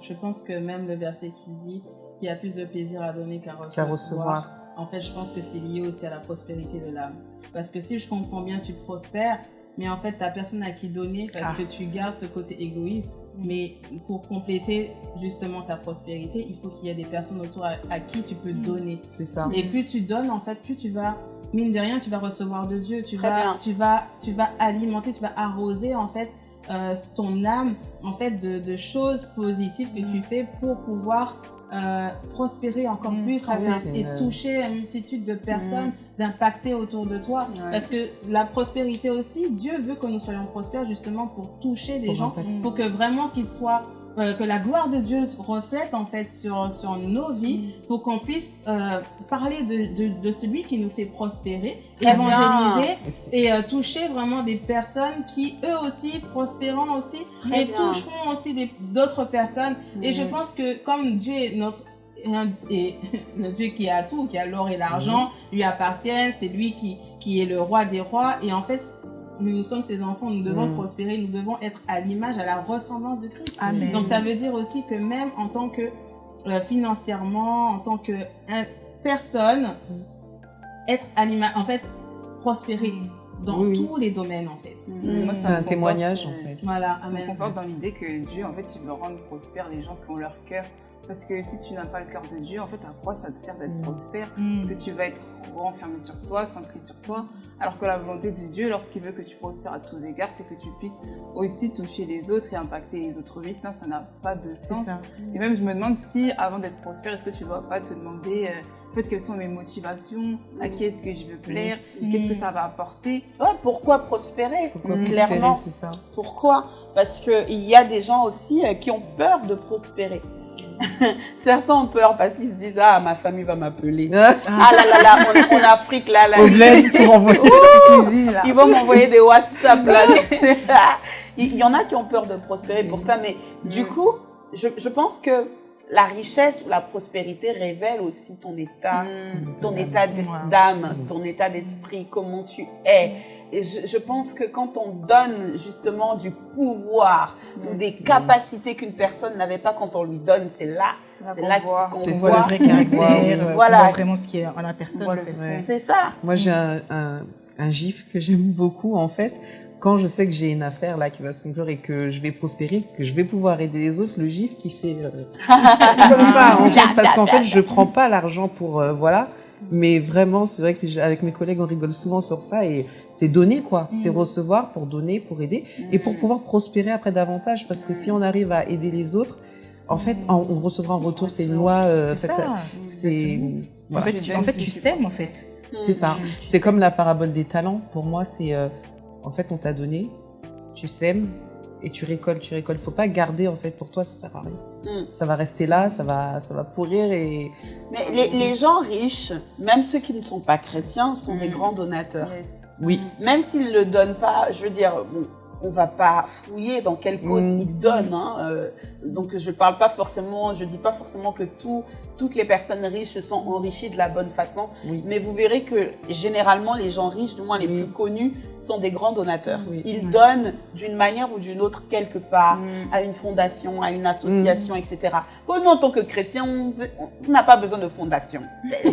je pense que même le verset qui dit qu'il y a plus de plaisir à donner qu'à recevoir, Qu'à recevoir. en fait, je pense que c'est lié aussi à la prospérité de l'âme. Parce que si je comprends bien, tu prospères, mais en fait, tu personne à qui donner parce Ah, que tu gardes ce côté égoïste. Mais pour compléter justement ta prospérité, il faut qu'il y ait des personnes autour à, à qui tu peux donner. C'est ça. Et plus tu donnes, en fait, plus tu vas, mine de rien, tu vas recevoir de Dieu. Tu Très vas, bien. tu vas, tu vas alimenter, tu vas arroser, en fait, euh, ton âme, en fait, de, de choses positives que tu fais pour pouvoir euh, prospérer encore Mm, plus, et une- toucher une multitude de personnes, d'impacter autour de toi. Ouais. Parce que la prospérité aussi, Dieu veut que nous soyons prospères justement pour toucher des Pour gens, impacter. pour que vraiment qu'ils soient euh, que la gloire de Dieu se reflète en fait sur, sur nos vies pour qu'on puisse euh, parler de, de, de celui qui nous fait prospérer, bien. évangéliser Et euh, toucher vraiment des personnes qui eux aussi prospéreront aussi Très et bien. toucheront aussi d'autres personnes. Et je Mhm. pense que comme Dieu est notre et le Dieu qui a tout, qui a l'or et l'argent, lui appartiennent, c'est lui qui, qui est le roi des rois. Et en fait, nous, nous sommes ses enfants, nous devons Mhm. prospérer, nous devons être à l'image, à la ressemblance de Christ. Amen. Donc ça veut dire aussi que même en tant que euh, financièrement, en tant que un- personne, être à l'image, en fait, prospérer dans Oui, oui. tous les domaines en fait. Mm. Moi, C'est un témoignage euh, en fait. Voilà, Ça me conforte dans l'idée que Dieu, en fait, il veut rendre prospères les gens qui ont leur cœur. Parce que si tu n'as pas le cœur de Dieu, en fait, à quoi ça te sert d'être Mm. prospère Mm. Parce que tu vas être renfermé sur toi, centré sur toi. Alors que la volonté de Dieu, lorsqu'il veut que tu prospères à tous égards, c'est que tu puisses aussi toucher les autres et impacter les autres vies. Sinon, ça n'a pas de sens. ça. Et même, je me demande si, avant d'être prospère, est-ce que tu ne dois pas te demander, euh, en fait, quelles sont mes motivations À qui est-ce que je veux plaire Qu'est-ce que ça va apporter? Ouais, pourquoi prospérer? Pourquoi Mm. Clairement. ça. Pourquoi? Parce qu'il y a des gens aussi euh, qui ont peur de prospérer. Certains ont peur parce qu'ils se disent ah ma famille va m'appeler. Ah, Ah là là là, en, en Afrique là là. Ils vont m'envoyer des WhatsApp là. Il il y en a qui ont peur de prospérer pour ça, mais du coup, je, je pense que la richesse ou la prospérité révèle aussi ton état, Mm. ton état d'âme, ton état d'esprit, comment tu es. Et je, je pense que quand on donne justement du pouvoir ou des capacités qu'une personne n'avait pas quand on lui donne, c'est là, C'est là qu'on voit. le vrai caractère, euh, Voilà. on voit vraiment ce qui est en la personne. En fait. C'est ça. Moi, j'ai un, un, un gif que j'aime beaucoup, en fait. Quand je sais que j'ai une affaire là qui va se conclure et que je vais prospérer, que je vais pouvoir aider les autres, le gif qui fait euh, comme ça, en fait, parce qu'en fait, je prends pas l'argent pour euh, voilà, mais vraiment, c'est vrai que avec mes collègues, on rigole souvent sur ça et c'est donner quoi, c'est recevoir pour donner, pour aider et pour pouvoir prospérer après davantage, parce que si on arrive à aider les autres, en fait, on, on recevra en retour. C'est une loi. euh, C'est faite- ça. C'est En voilà. fait, tu, en fait, tu sèmes, en fait. C'est ça. C'est comme la parabole des talents. Pour moi, c'est euh, en fait, on t'a donné, tu sèmes et tu récoltes, tu récoltes. Faut pas garder en fait pour toi, ça sert à rien. Mm. Ça va rester là, ça va, ça va pourrir et Mais les, les gens riches, même ceux qui ne sont pas chrétiens, sont des grands donateurs. Yes. oui, Même s'ils ne le donnent pas, je veux dire, bon, on va pas fouiller dans quelle cause Mm. ils donnent. Hein, euh, donc je parle pas forcément, je dis pas forcément que tout, toutes les personnes riches se sont enrichies de la bonne façon. Oui. Mais vous verrez que généralement les gens riches, du moins les Oui. plus connus, sont des grands donateurs. Oui. Ils donnent d'une manière ou d'une autre quelque part à une fondation, à une association, etc. Bon, nous en tant que chrétiens, on n'a pas besoin de fondation.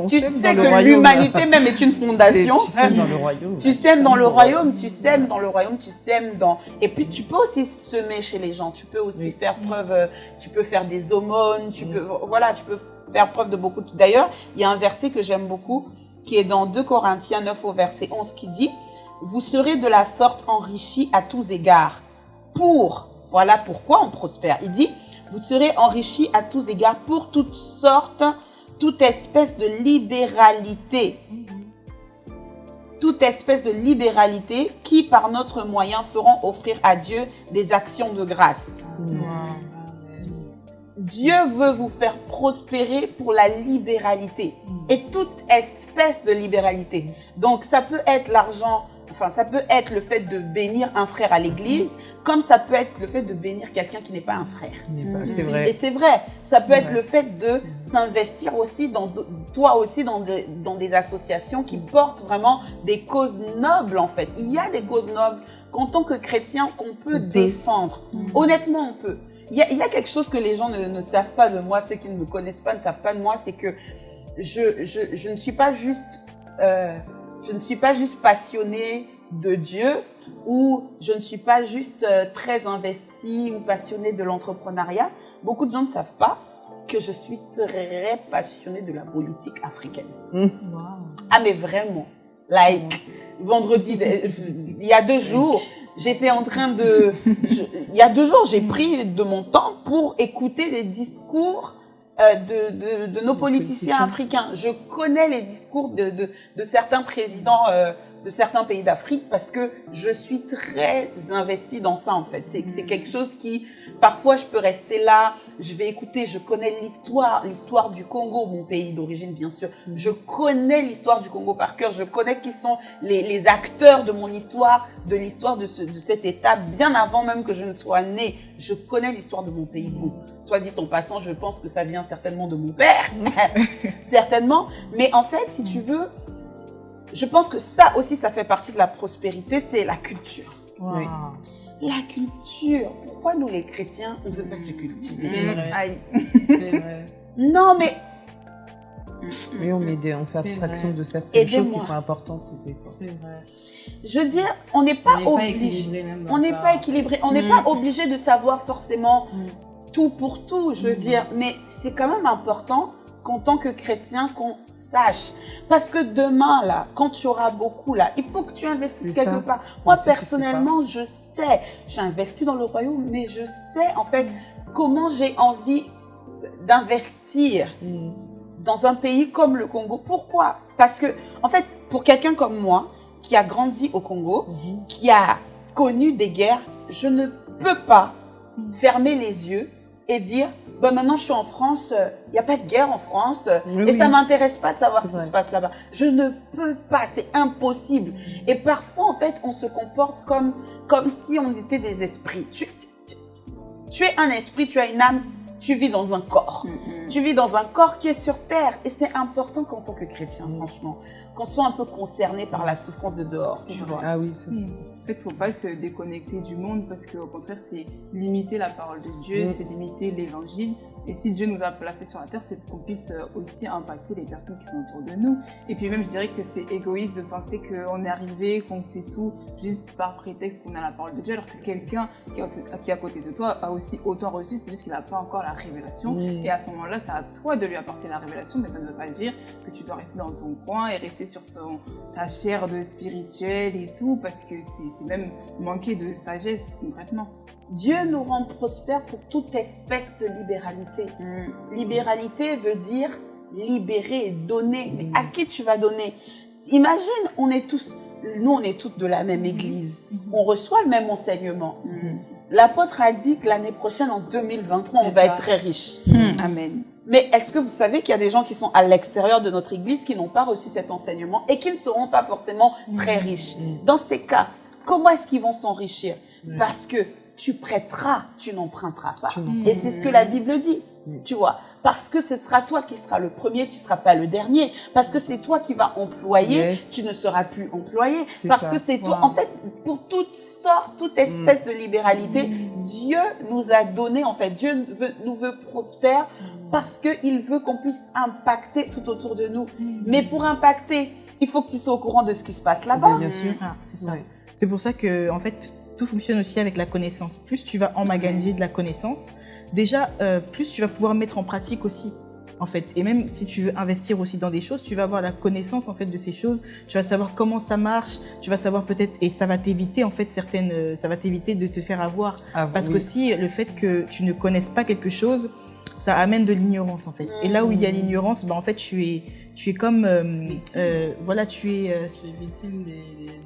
on tu sais que l'humanité même est une fondation. Tu sèmes dans le royaume. Tu sèmes dans le royaume, tu sèmes dans le royaume, tu sèmes dans... Et puis tu peux aussi semer chez les gens, tu peux aussi faire preuve, euh, tu peux faire des aumônes, tu peux... Voilà, tu peux faire preuve de beaucoup... D'ailleurs, il y a un verset que j'aime beaucoup, qui est dans 2 Corinthiens 9 au verset 11, qui dit « Vous serez de la sorte enrichis à tous égards, pour... » Voilà pourquoi on prospère. Il dit « Vous serez enrichis à tous égards pour toutes sortes, toute espèce de libéralité. » toute espèce de libéralité qui, par notre moyen, feront offrir à Dieu des actions de grâce. Dieu veut vous faire prospérer pour la libéralité et toute espèce de libéralité. Donc, ça peut être l'argent, enfin, ça peut être le fait de bénir un frère à l'église, comme ça peut être le fait de bénir quelqu'un qui n'est pas un frère. pas- C'est Et vrai. c'est vrai, ça peut être Ouais. le fait de s'investir aussi dans toi aussi dans des, dans des associations qui portent vraiment des causes nobles en fait. Il y a des causes nobles qu'en tant que chrétien qu'on peut On peut. défendre. Honnêtement, on peut. Il y, a, il y a quelque chose que les gens ne, ne savent pas de moi, ceux qui ne me connaissent pas ne savent pas de moi, c'est que je, je, je ne suis pas juste, euh, je ne suis pas juste passionnée de Dieu ou je ne suis pas juste euh, très investie ou passionnée de l'entrepreneuriat. Beaucoup de gens ne savent pas que je suis très passionnée de la politique africaine. Ah mais vraiment, like vendredi, il y a deux jours, j'étais en train de, je- il y a deux jours, j'ai pris de mon temps pour écouter les discours euh, de, de, de nos politiciens politiciens. africains. Je connais les discours de, de, de certains présidents euh, de certains pays d'Afrique parce que je suis très investie dans ça en fait. C'est c'est quelque chose qui, parfois, je peux rester là, je vais écouter, je connais l'histoire, l'histoire du Congo, mon pays d'origine bien sûr. Je connais l'histoire du Congo par cœur, je connais qui sont les, les acteurs de mon histoire, de l'histoire de, ce, de cet État, bien avant même que je ne sois née. Je connais l'histoire de mon pays. Bon, soit dit en passant, je pense que ça vient certainement de mon père, certainement. Mais en fait, si tu veux, je pense que ça aussi, ça fait partie de la prospérité, c'est la culture. Oui. La culture. Pourquoi nous, les chrétiens, on ne veut pas se cultiver? C'est vrai. Aïe. C'est vrai. Non, mais Oui, on, met des- on fait abstraction de certaines choses qui sont importantes. C'est vrai. je veux dire, on n'est pas On n'est pas obligé. équilibré On n'est pas équilibré. On n'est Mm. pas obligé de savoir forcément Mm. tout pour tout, je veux dire. Mais c'est quand même important qu'en tant que chrétien, qu'on sache. Parce que demain, là, quand tu auras beaucoup, là, il faut que tu investisses quelque part. Moi, personnellement, je sais. J'ai investi dans le royaume, mais je sais, en fait, comment j'ai envie d'investir Mm. dans un pays comme le Congo. Pourquoi? Parce que, en fait, pour quelqu'un comme moi, qui a grandi au Congo, Mhm. qui a connu des guerres, je ne peux pas fermer les yeux et dire, bah maintenant je suis en France, il n'y a pas de guerre en France, euh, Oui, et ça m'intéresse pas de savoir ce qui se passe là-bas. Je ne peux pas, c'est impossible. Et parfois, en fait, on se comporte comme, comme si on était des esprits. Tu, tu, tu es un esprit, tu as une âme, tu vis dans un corps. Tu vis dans un corps qui est sur terre. Et c'est important qu'en tant que chrétien, franchement, qu'on soit un peu concerné par la souffrance de dehors, tu vois. Ah oui, c'est ça. En fait, faut pas se déconnecter du monde parce qu'au contraire, c'est limiter la parole de Dieu, Mm. c'est limiter l'évangile. Et si Dieu nous a placés sur la terre, c'est pour qu'on puisse euh, aussi impacter les personnes qui sont autour de nous. Et puis même, je dirais que c'est égoïste de penser qu'on est arrivé, qu'on sait tout, juste par prétexte qu'on a la parole de Dieu, alors que quelqu'un qui, est à côté de toi a aussi autant reçu, c'est juste qu'il n'a pas encore la révélation. Et à ce moment-là, c'est à toi de lui apporter la révélation, mais ça ne veut pas dire que tu dois rester dans ton coin et rester sur ton, ta chair de spirituel et tout, parce que c'est même manquer de sagesse concrètement. Dieu nous rend prospères pour toute espèce de libéralité. Libéralité veut dire libérer, donner. Mais à qui tu vas donner? Imagine, on est tous, nous on est toutes de la même église. On reçoit le même enseignement. L'apôtre a dit que l'année prochaine, en 2023, on va ça. être très riche. Amen. Mais est-ce que vous savez qu'il y a des gens qui sont à l'extérieur de notre église qui n'ont pas reçu cet enseignement et qui ne seront pas forcément très riches? Dans ces cas, comment est-ce qu'ils vont s'enrichir? Parce que tu prêteras, tu n'emprunteras pas. Tu Et c'est ce que la Bible dit, tu vois. Parce que ce sera toi qui seras le premier, tu ne seras pas le dernier. Parce que c'est toi qui vas employer, Yes. tu ne seras plus employé. Parce ça. que c'est toi. Wow. En fait, pour toute sorte, toute espèce de libéralité, Dieu nous a donné, en fait, Dieu veut- nous veut prospères parce qu'il veut qu'on puisse impacter tout autour de nous. Mais pour impacter, il faut que tu sois au courant de ce qui se passe là-bas. Bien sûr. Ah, c'est ça. C'est pour ça que, en fait, tout fonctionne aussi avec la connaissance. Plus tu vas emmaganiser de la connaissance, déjà, euh, plus tu vas pouvoir mettre en pratique aussi. En fait, et même si tu veux investir aussi dans des choses, tu vas avoir la connaissance en fait de ces choses. Tu vas savoir comment ça marche. Tu vas savoir peut-être et ça va t'éviter en fait certaines, euh, ça va t'éviter de te faire avoir. Ah, Parce oui. que si le fait que tu ne connaisses pas quelque chose, ça amène de l'ignorance en fait. Et là où il y a l'ignorance, ben en fait tu es, tu es comme, euh, euh, voilà, tu es. euh,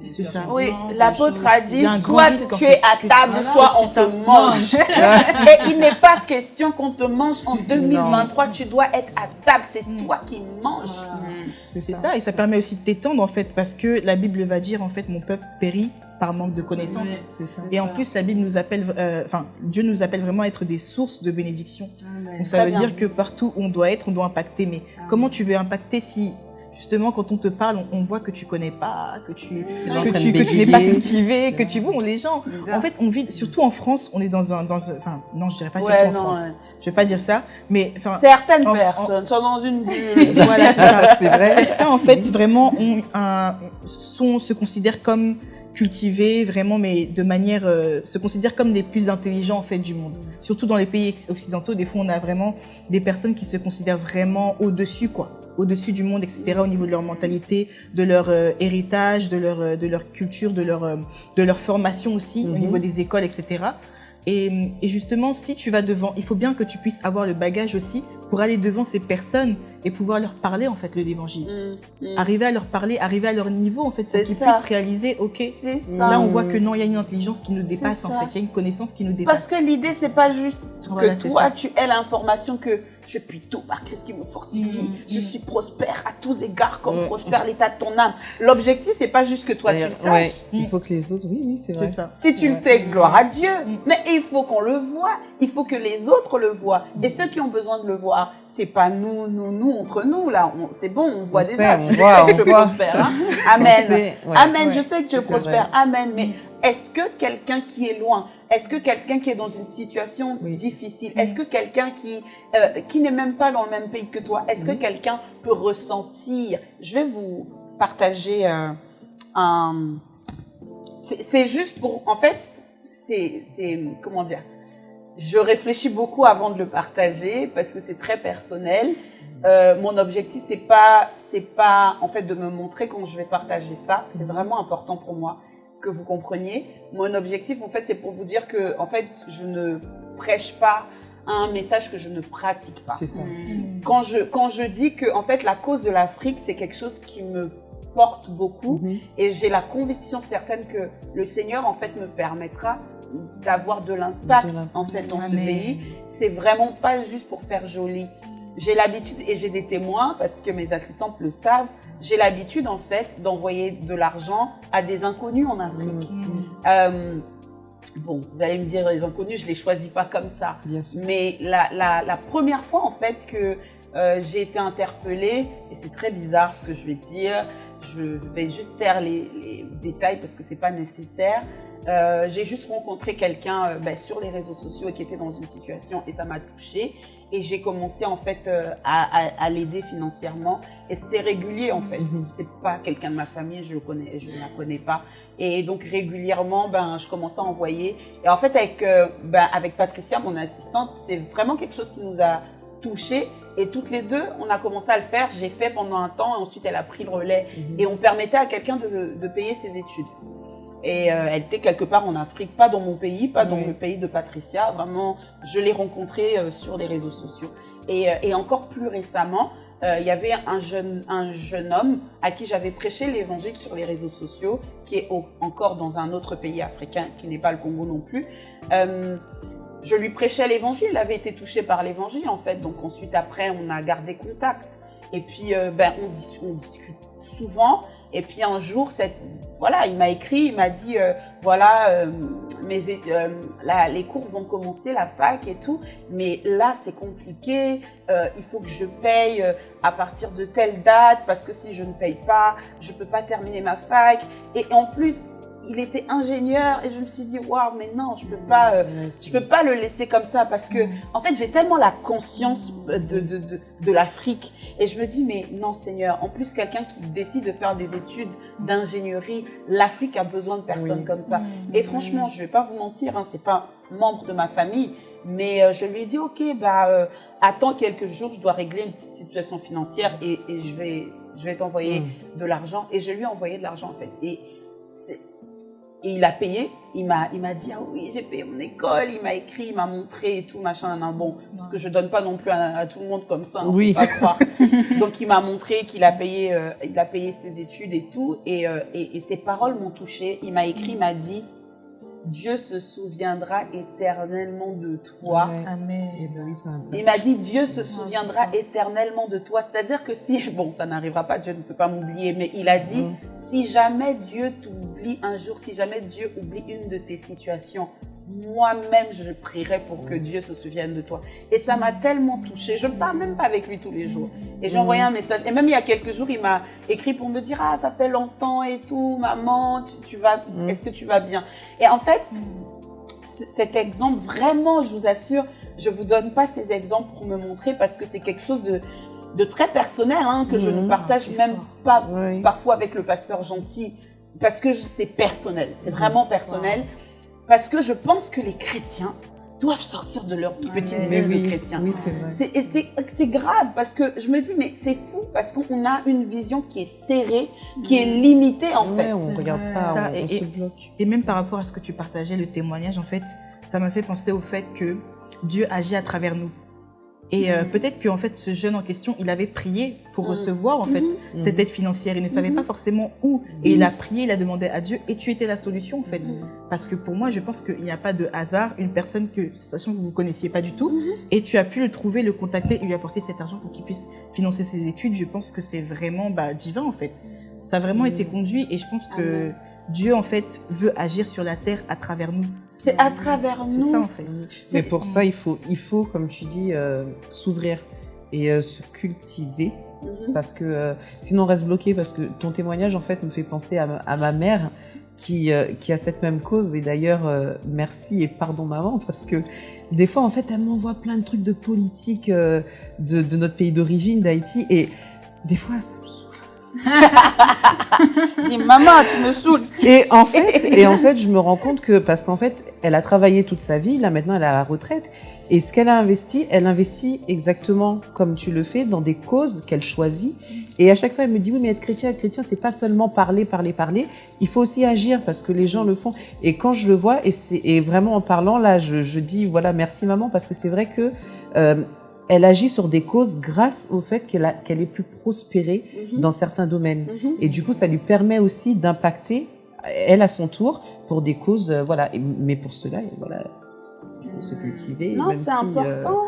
C'est ça. Oui, l'apôtre a dit, a soit risque, tu es à table, Voilà, soit on te mange. Et il n'est pas question qu'on te mange en 2023, tu dois être à table, c'est toi qui manges. C'est ça. et ça permet aussi de t'étendre en fait, parce que la Bible va dire en fait, mon peuple périt par manque de connaissances. Et en plus, la Bible nous appelle, euh, enfin, Dieu nous appelle vraiment à être des sources de bénédiction. Amen. Donc ça Très veut bien. dire que partout où on doit être, on doit impacter. Mais Ah. comment tu veux impacter si justement quand on te parle, on, on voit que tu connais pas, que tu que tu, de que tu n'es pas cultivé, que tu bon les gens. Bizarre. En fait, on vit surtout en France, on est dans un dans un- enfin non, je dirais pas Ouais, surtout en non, France. ouais. Je vais pas dire ça, mais enfin Certaines en- en- personnes sont dans une bulle. voilà. C'est vrai. Certains, en fait, vraiment, ont un, sont, se considèrent comme cultivés, vraiment, mais de manière, euh, se considèrent comme les plus intelligents, en fait, du monde. Surtout dans les pays occidentaux, des fois, on a vraiment des personnes qui se considèrent vraiment au-dessus, quoi. Au-dessus du monde, etc., au niveau de leur mentalité, de leur euh, héritage, de leur, euh, de leur culture, de leur, euh, de leur formation aussi, au Mhm. niveau des écoles, etc. Et, et justement, si tu vas devant, il faut bien que tu puisses avoir le bagage aussi pour aller devant ces personnes et pouvoir leur parler en fait l'évangile. Mm, mm. Arriver à leur parler, arriver à leur niveau en fait, pour qu'ils puissent réaliser, ok, là on voit que non, il y a une intelligence qui nous dépasse en fait, il y a une connaissance qui nous dépasse. Parce que l'idée, c'est pas juste Voilà, que toi, ça. tu aies l'information que je suis tout par Christ qui me fortifie, Mm, je suis prospère à tous égards comme Mm. prospère l'état de ton âme. L'objectif, c'est pas juste que toi, tu le saches. ouais, il faut que les autres, oui, oui, c'est vrai. Ça. Si tu le sais, gloire à Dieu. Mm. Mais il faut qu'on le voit. Il faut que les autres le voient. Et ceux qui ont besoin de le voir, c'est pas nous, nous, nous, entre nous, là. C'est bon, on voit On déjà. sait, on je voit, sais que je prospère. hein. Amen. On sait, ouais. Amen. Ouais. Je sais que je prospère. vrai. Amen. Mais est-ce que quelqu'un qui est loin, est-ce que quelqu'un qui est dans une situation Oui. difficile, est-ce que quelqu'un qui, euh, qui n'est même pas dans le même pays que toi, est-ce que Mhm. quelqu'un peut ressentir Je vais vous partager euh, un. C'est juste pour. En fait, c'est. c'est- Comment dire Je réfléchis beaucoup avant de le partager parce que c'est très personnel. Euh, mon objectif, c'est pas, c'est pas en fait de me montrer quand je vais partager ça. C'est vraiment important pour moi que vous compreniez. Mon objectif, en fait, c'est pour vous dire que, en fait, je ne prêche pas un message que je ne pratique pas. C'est ça. Quand je, quand je dis que, en fait, la cause de l'Afrique, c'est quelque chose qui me porte beaucoup Mhm. et j'ai la conviction certaine que le Seigneur, en fait, me permettra d'avoir de l'impact en fait dans ce Amen. pays. C'est vraiment pas juste pour faire joli. J'ai l'habitude et j'ai des témoins parce que mes assistantes le savent. J'ai l'habitude en fait d'envoyer de l'argent à des inconnus en Afrique. Euh, bon, vous allez me dire les inconnus, je les choisis pas comme ça. Bien sûr. Mais la, la, la première fois, en fait, que euh, j'ai été interpellée, et c'est très bizarre ce que je vais dire, je vais juste taire les, les détails parce que c'est pas nécessaire. Euh, j'ai juste rencontré quelqu'un euh, ben, sur les réseaux sociaux qui était dans une situation et ça m'a touchée. Et j'ai commencé en fait euh, à, à, à l'aider financièrement. Et c'était régulier en fait. Mhm. C'est pas quelqu'un de ma famille, je le connais, je ne la connais pas. Et donc régulièrement, ben je commençais à envoyer. Et en fait avec euh, ben, avec Patricia, mon assistante, c'est vraiment quelque chose qui nous a touchés. Et toutes les deux, on a commencé à le faire. J'ai fait pendant un temps, et ensuite elle a pris le relais. Mhm. Et on permettait à quelqu'un de, de payer ses études. Et euh, elle était quelque part en Afrique, pas dans mon pays, pas dans Oui. le pays de Patricia. Vraiment, je l'ai rencontrée euh, sur les réseaux sociaux. Et, euh, et encore plus récemment, il y avait un jeune, un jeune homme à qui j'avais prêché l'évangile sur les réseaux sociaux, qui est au- encore dans un autre pays africain, qui n'est pas le Congo non plus. Je lui prêchais l'évangile, il avait été touché par l'évangile en fait. Donc ensuite, après, on a gardé contact. Et puis, euh, ben, on, dis- on discute souvent. Et puis un jour, voilà, il m'a écrit, il m'a dit, euh, voilà, euh, mes, euh, là, les cours vont commencer, la fac et tout, mais là, c'est compliqué. il faut que je paye à partir de telle date parce que si je ne paye pas, je peux pas terminer ma fac. Et en plus, il était ingénieur et je me suis dit, waouh, mais non, je peux pas. euh, je peux pas le laisser comme ça parce que, en fait, j'ai tellement la conscience de, de, de, de l'Afrique. Et je me dis, mais non, Seigneur, en plus, quelqu'un qui décide de faire des études d'ingénierie, l'Afrique a besoin de personnes Oui. comme ça. Et franchement, je vais pas vous mentir, hein, c'est pas membre de ma famille, mais euh, je lui ai dit, ok, bah, euh, attends quelques jours, je dois régler une petite situation financière et, et je vais, je vais t'envoyer Mm. de l'argent. Et je lui ai envoyé de l'argent, en fait. Et c'est, et il a payé, il m'a, il m'a dit, ah oui, j'ai payé mon école, il m'a écrit, il m'a montré et tout, machin, nan, bon, parce que je donne pas non plus à, à tout le monde comme ça, hein, Oui. faut pas croire. Donc il m'a montré qu'il a payé, euh, il a payé ses études et tout, et, euh, et, et ses paroles m'ont touché. Il m'a écrit, il m'a dit, Dieu se souviendra éternellement de toi. Amen. Eh ben Il m'a dit Dieu se souviendra éternellement de toi. C'est-à-dire que si, bon, ça n'arrivera pas, Dieu ne peut pas m'oublier, mais il a dit, Mhm. si jamais Dieu t'oublie un jour, si jamais Dieu oublie une de tes situations, moi-même, je prierai pour que Dieu se souvienne de toi. Et ça m'a tellement touchée. Je ne parle même pas avec lui tous les jours. Et j'ai envoyé un message. Et même il y a quelques jours, il m'a écrit pour me dire, ah, ça fait longtemps et tout, maman, tu, tu vas, Mhm. est-ce que tu vas bien? Et en fait, ce- cet exemple, vraiment, je vous assure, je vous donne pas ces exemples pour me montrer parce que c'est quelque chose de, de très personnel, hein, que je ne Mhm. partage c'est même fort. pas Oui. parfois avec le pasteur gentil parce que c'est personnel, c'est vraiment personnel parce que je pense que les chrétiens doivent sortir de leur petite Amen. Mais bulle oui, de oui, c'est vrai. C'est, et c'est, c'est grave parce que je me dis, mais c'est fou parce qu'on a une vision qui est serrée, qui est limitée en fait. on C'est regarde pas, Ça, on, et- on se bloque. Et même par rapport à ce que tu partageais, le témoignage, en fait, ça m'a fait penser au fait que Dieu agit à travers nous. Et euh, peut-être qu'en fait, ce jeune en question, il avait prié pour Mhm. recevoir en fait Mhm. cette aide financière. Il ne savait Mhm. pas forcément où. Et il a prié, il a demandé à Dieu, et tu étais la solution en fait. Parce que pour moi, je pense qu'il n'y a pas de hasard. Une personne que, sachant que vous ne connaissiez pas du tout, et tu as pu le trouver, le contacter et lui apporter cet argent pour qu'il puisse financer ses études, je pense que c'est vraiment bah, divin en fait. Ça a vraiment Mhm. été conduit et je pense que. Dieu en fait veut agir sur la terre à travers nous. C'est à travers C'est nous. ça en fait. Mais pour ça, il faut, il faut, comme tu dis, euh, s'ouvrir et euh, se cultiver. Mhm. Parce que euh, sinon, on reste bloqué. Parce que ton témoignage, en fait, me fait penser à ma, à ma mère qui, euh, qui a cette même cause. Et d'ailleurs, euh, merci et pardon, maman, parce que des fois, en fait, elle m'envoie plein de trucs de politique euh, de, de notre pays d'origine, d'Haïti. Et des fois, ça me. Dis, maman, tu me saoules. Et en fait, et en fait, je me rends compte que parce qu'en fait, elle a travaillé toute sa vie, là maintenant elle est à la retraite, et ce qu'elle a investi, elle investit exactement comme tu le fais dans des causes qu'elle choisit. Et à chaque fois, elle me dit oui, mais être chrétien, être chrétien, c'est pas seulement parler, parler, parler. Il faut aussi agir parce que les gens le font. Et quand je le vois, et c'est et vraiment en parlant là, je, je dis voilà, merci maman parce que c'est vrai que euh, elle agit sur des causes grâce au fait qu'elle qu'elle ait pu prospérer Mhm. dans certains domaines. Mhm. Et du coup, ça lui permet aussi d'impacter elle à son tour pour des causes, euh, voilà. Et- mais pour cela, voilà, il faut se cultiver. Non, c'est si, euh, important.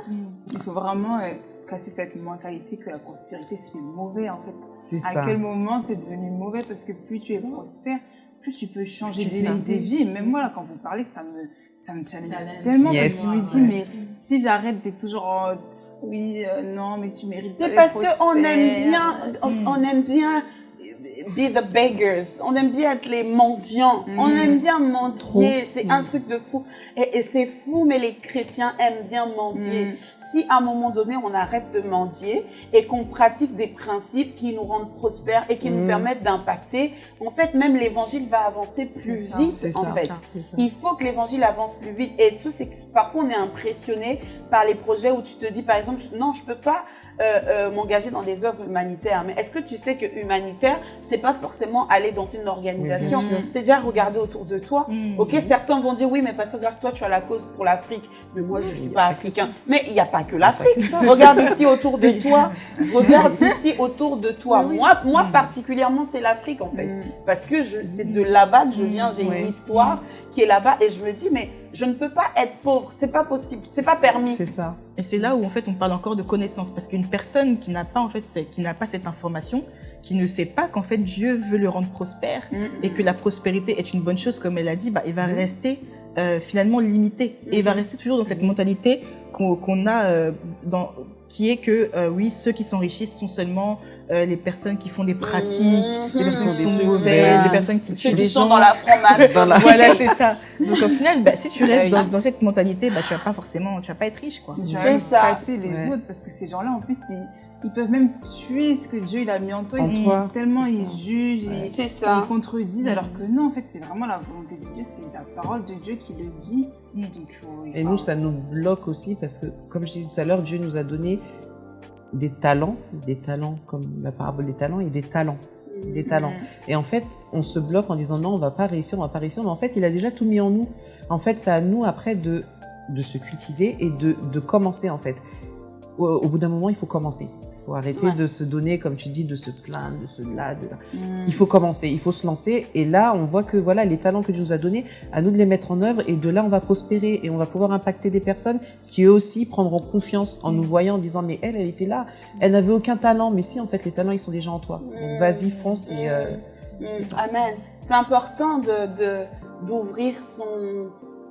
Il faut vraiment euh, casser cette mentalité que la prospérité c'est mauvais en fait. c'est À ça. quel moment c'est devenu mauvais? Parce que plus tu es prospère, plus tu peux changer C'est des, vies. Même moi, là, quand vous parlez, ça me, ça me challenge, Challenge. tellement Yes. parce que je me dis, Ouais. mais si j'arrête d'être toujours en oui, euh, non, mais tu mérites pas Mais parce qu'on aime bien, on, on aime bien be the beggars. On aime bien être les mendiants. On aime bien mendier. C'est un truc de fou. Et, et c'est fou, mais les chrétiens aiment bien mendier. Mm. Si à un moment donné, on arrête de mendier et qu'on pratique des principes qui nous rendent prospères et qui nous Mm. permettent d'impacter, en fait, même l'évangile va avancer plus ça, vite, en ça. fait. Ça. Il faut que l'évangile avance plus vite. Et tout, c'est que parfois on est impressionné par les projets où tu te dis, par exemple, non, je peux pas euh, euh, m'engager dans des œuvres humanitaires. Mais est-ce que tu sais que humanitaire, c'est pas forcément aller dans une organisation? Oui, C'est déjà regarder autour de toi. Mm. Ok, certains vont dire oui, mais parce que grâce toi, tu as la cause pour l'Afrique. Mais moi, je suis pas africain. Mais il n'y a pas que l'Afrique. Regarde ici autour de toi. Regarde ici autour de toi. Moi, moi particulièrement, c'est l'Afrique en fait, parce que c'est de là-bas que je viens. J'ai une histoire qui est là-bas et je me dis mais je ne peux pas être pauvre. C'est pas possible. C'est pas permis. C'est ça. Et c'est là où en fait on parle encore de connaissance parce qu'une personne qui n'a pas en fait qui n'a pas cette information, qui ne sait pas qu'en fait Dieu veut le rendre prospère et que la prospérité est une bonne chose comme elle a dit, bah il va rester euh, finalement limité et il va rester toujours dans cette mentalité qu'on qu'on a euh, dans qui est que euh, oui ceux qui s'enrichissent sont seulement euh, les personnes qui font des pratiques, les personnes qui Des sont mauvaises, les personnes qui tuent sont gens. dans la franc-maçonnerie. Voilà, c'est ça. Donc au final, bah, si tu restes Oui. dans, dans cette mentalité, bah, tu vas pas forcément, tu vas pas être riche, quoi. Tu vas casser les Ouais. autres parce que ces gens-là, en plus, ils, ils peuvent même tuer ce que Dieu il a mis en toi. En ils, toi, tellement ils ça. jugent, ils, C'est ils contredisent, alors que non, en fait, c'est vraiment la volonté de Dieu, c'est la parole de Dieu qui le dit. Mm. Donc, faut, Et faut- nous, ça nous bloque aussi parce que, comme je disais tout à l'heure, Dieu nous a donné des talents, des talents comme la parabole des talents et des talents, des talents. Et en fait, on se bloque en disant non, on va pas réussir, on va pas réussir. Mais en fait, il a déjà tout mis en nous. En fait, c'est à nous après de de se cultiver et de de commencer en fait. Au, au bout d'un moment, il faut commencer. Il faut arrêter Ouais. de se donner, comme tu dis, de se plaindre, de se là, de là. Mm. Il faut commencer, il faut se lancer. Et là, on voit que voilà, les talents que Dieu nous a donnés, à nous de les mettre en œuvre. Et de là, on va prospérer et on va pouvoir impacter des personnes qui eux aussi prendront confiance en nous voyant, en disant mais elle, elle était là, elle n'avait aucun talent. Mais si, en fait, les talents, ils sont déjà en toi. Donc vas-y, fonce et euh. Amen. C'est important de- d'ouvrir son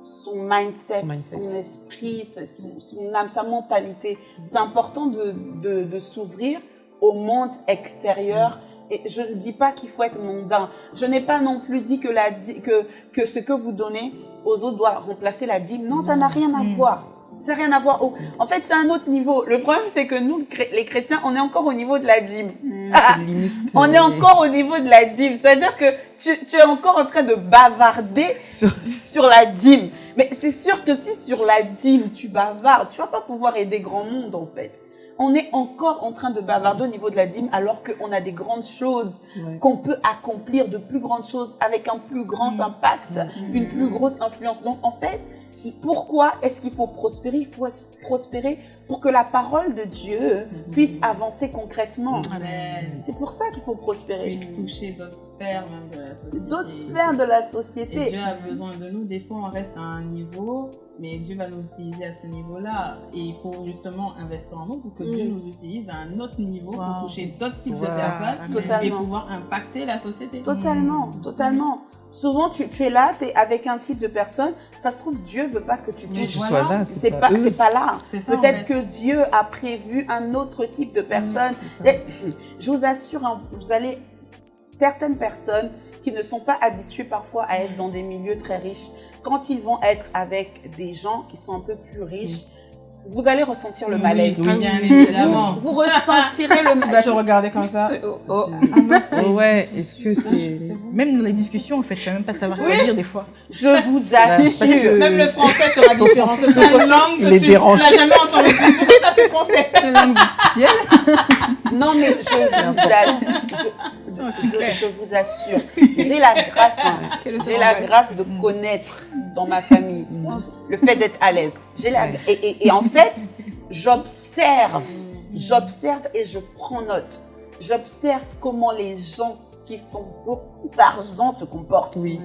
son mindset, Son mindset. son esprit, sa- son, son âme, sa mentalité. C'est important de, de, de s'ouvrir au monde extérieur. Et je ne dis pas qu'il faut être mondain. Je n'ai pas non plus dit que, la, que, que ce que vous donnez aux autres doit remplacer la dîme. Non, ça n'a rien à voir. Ça n'a rien à voir. au- En fait, c'est un autre niveau. Le problème, c'est que nous, les chrétiens, on est encore au niveau de la dîme. Ah, limite. on est encore au niveau de la dîme. C'est-à-dire que tu, tu es encore en train de bavarder Sur- sur la dîme. Mais c'est sûr que si sur la dîme, tu bavardes, tu vas pas pouvoir aider grand monde, en fait. On est encore en train de bavarder au niveau de la dîme alors qu'on a des grandes choses Ouais. qu'on peut accomplir, de plus grandes choses avec un plus grand impact, une plus grosse influence. Donc, en fait, pourquoi est-ce qu'il faut prospérer? Il faut prospérer pour que la parole de Dieu puisse avancer concrètement. Amen. C'est pour ça qu'il faut prospérer. Puisse toucher d'autres sphères même de la société. D'autres sphères de la Et société. Dieu a besoin de nous. Des fois, on reste à un niveau, mais Dieu va nous utiliser à ce niveau-là. Et il faut justement investir en nous pour que Mm. Dieu nous utilise à un autre niveau Wow. pour toucher d'autres types de personnes et pouvoir impacter la société. Totalement, totalement. Souvent, tu, tu es là, tu es avec un type de personne. Ça se trouve, Dieu veut pas que tu tu voilà. sois là, C'est pas, là. C'est ça, en Peut-être que Dieu a prévu un autre type de personne. ça. Et Je vous assure, hein, vous allez certaines personnes qui ne sont pas habituées parfois à être dans des milieux très riches, quand ils vont être avec des gens qui sont un peu plus riches, vous allez ressentir le malaise. oui, bien Vous, évidemment. vous ressentirez le Tu dois te malaise. regarder comme ça. Oh, oh. Oh ouais, est-ce que c'est. Même dans les discussions, en fait, tu vas même pas savoir quoi dire des fois. Je vous assure. Parce que- Même le français sera différent. C'est une langue il que est tu n'as jamais entendue. Pourquoi t'as fait français? La langue du ciel. Non, mais je vous assure. Je, Je- vous assure. J'ai la grâce, hein. J'ai la grâce de connaître dans ma famille le fait d'être à l'aise. J'ai la et, et- et en fait, j'observe, j'observe et je prends note. J'observe comment les gens qui font beaucoup d'argent se comportent. Oui.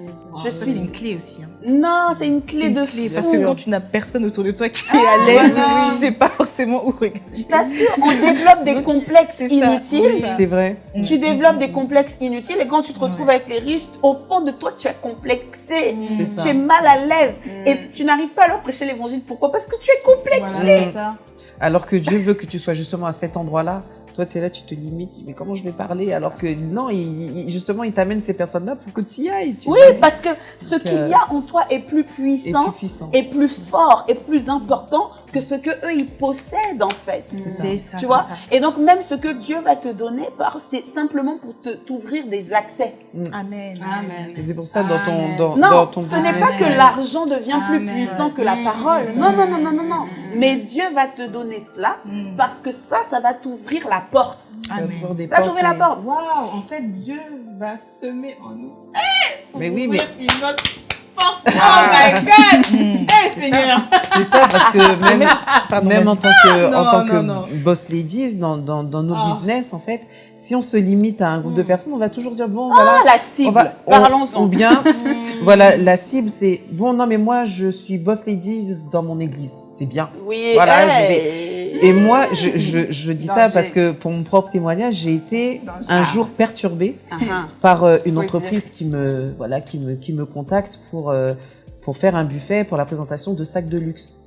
Je suis c'est une clé aussi. hein. Non, c'est une clé une de clé, fou. parce que quand tu n'as personne autour de toi qui est à l'aise, voilà. tu sais pas forcément où regarder. Je t'assure, on développe des complexes inutiles. Oui. C'est vrai. Tu développes des complexes inutiles et quand tu te retrouves avec les riches, au fond de toi, tu es complexé. Tu es mal à l'aise Mm. et tu n'arrives pas à leur prêcher l'évangile. Pourquoi? Parce que tu es complexé. Voilà, c'est ça. Alors que Dieu veut que tu sois justement à cet endroit-là. Toi, tu es là, tu te limites. Mais comment je vais parler Alors que non, il, il- justement, il t'amène ces personnes-là pour que tu y ailles. Tu Oui, parce que ce qu'il euh, y a en toi est plus puissant, plus puissant. est plus fort, est plus important que ce que eux ils possèdent en fait. C'est ça. Tu vois ça. Et donc même ce que Dieu va te donner, par- c'est simplement pour te- t'ouvrir des accès. Amen. Amen. Et c'est pour ça, dans ton, dans, Non, dans ton ce n'est pas que l'argent devient plus puissant que la Mm. parole. Mm. Non, non, non, non, non, non. Mm. Mais Dieu va te donner cela Mm. parce que ça, ça va t'ouvrir la porte. Amen. Ça va t'ouvrir la porte. Waouh, en fait, Dieu va semer en nous. Mais oui, mais- une autre. Oh my God! Mm. Eh, Seigneur! C'est ça, parce que même, Pardon, même en tant que, Non, en tant non, que non. boss ladies, dans, dans, dans nos Ah. business, en fait, si on se limite à un groupe de Mm. personnes, on va toujours dire, bon, Ah, voilà. la cible. Parlons-en. Ou bien, voilà, la cible, c'est, bon, non, mais moi, je suis boss ladies dans mon église. C'est bien. Oui, Voilà, je hey. Et moi, je, je, je dis ça parce que pour mon propre témoignage, j'ai été un jour perturbée Ah, ah. par euh, une Faut entreprise qui me, voilà, qui me, qui me contacte pour, euh, pour faire un buffet pour la présentation de sacs de luxe.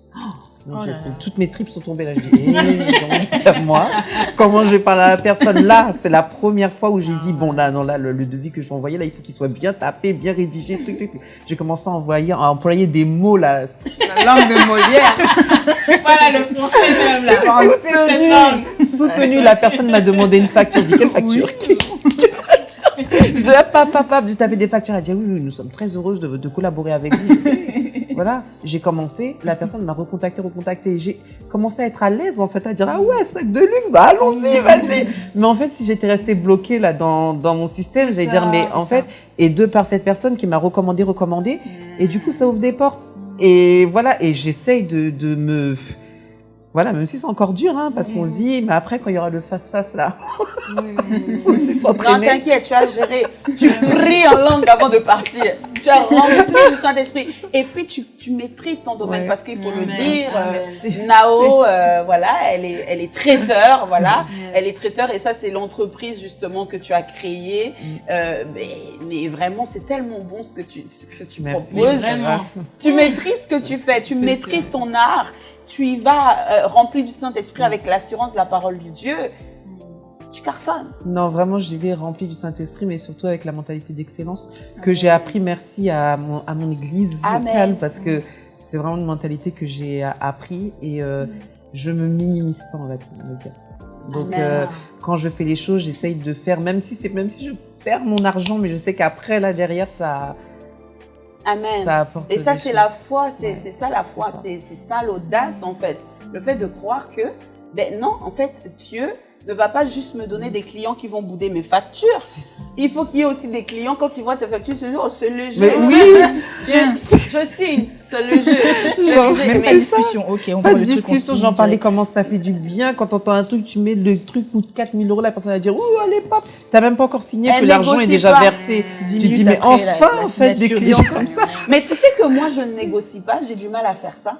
Oh là là. toutes mes tripes sont tombées là. Je dis, eh, moi Comment je vais parler à la personne? Là C'est la première fois où j'ai dit, bon là, non là, le, le devis que je vais envoyer là, il faut qu'il soit bien tapé, bien rédigé. Truc, truc, truc. J'ai commencé à envoyer, à employer des mots là. La langue de Molière. Voilà le français même là. soutenu, soutenu. La personne m'a demandé une facture. Je dis quelle facture? Quelle facture? Je dis ah, pap, pap, pap. J'ai tapé des factures. Elle a dit ah oui, oui, nous sommes très heureuses de, de collaborer avec vous. Voilà, j'ai commencé. La personne m'a recontacté, recontacté. J'ai commencé à être à l'aise en fait, à dire ah ouais, sac de luxe, bah allons-y, vas-y. Mais en fait, si j'étais restée bloquée là dans, dans mon système, j'allais dire mais en ça. fait, et deux par cette personne qui m'a recommandé, recommandé, et du coup ça ouvre des portes. Et voilà, et j'essaye de, de me voilà, même si c'est encore dur, hein, parce qu'on se dit, mais après, quand il y aura le face-face, là, il faut aussi Non, s'entraîner. t'inquiète, tu as géré. Tu pries en langue avant de partir. Tu as rempli du Saint-Esprit. Et puis, tu, tu maîtrises ton domaine Ouais. parce qu'il faut le dire. euh, Amen. Nao, euh, voilà, elle est, elle est traiteur, voilà. Elle est traiteur et ça, c'est l'entreprise justement que tu as créée. Euh, mais, mais vraiment, c'est tellement bon ce que tu, ce que tu Merci. proposes. Vraiment. Tu maîtrises ce que tu fais, tu maîtrises ton art, tu y vas euh, rempli du Saint-Esprit avec l'assurance de la parole de Dieu. Tu cartonnes. Non, vraiment, j'y vais rempli du Saint-Esprit, mais surtout avec la mentalité d'excellence que j'ai appris, merci à mon, à mon église Amen. locale, parce que c'est vraiment une mentalité que j'ai appris et euh, je me minimise pas, on va on va dire. Donc, euh, quand je fais les choses, j'essaye de faire, même si c'est, même si je perds mon argent, mais je sais qu'après, là, derrière, ça, Amen. ça apporte Et ça, c'est la foi, c'est Ouais. c'est ça la foi, C'est ça. c'est c'est ça l'audace en fait. Le fait de croire que, ben non, en fait, Dieu ne va pas juste me donner des clients qui vont bouder mes factures. Ça. Il faut qu'il y ait aussi des clients, quand ils voient tes factures, ils se disent, oh, c'est léger. Mais oui, je, je signe, c'est léger. Genre, C'est Même léger. pas de discussion, ok, on Pas prend de le on discussion, j'en parlais comment ça fait du bien. Quand t'entends un truc, tu mets le truc coûte 4000 euros, la personne va dire, ouh, allez, pop. T'as même pas encore signé Elle que l'argent est déjà pas. versé. Dix Tu dis, mais la- enfin, la en fait, des clients déjà. comme ça. Mais tu sais que moi, je ne négocie pas, j'ai du mal à faire ça.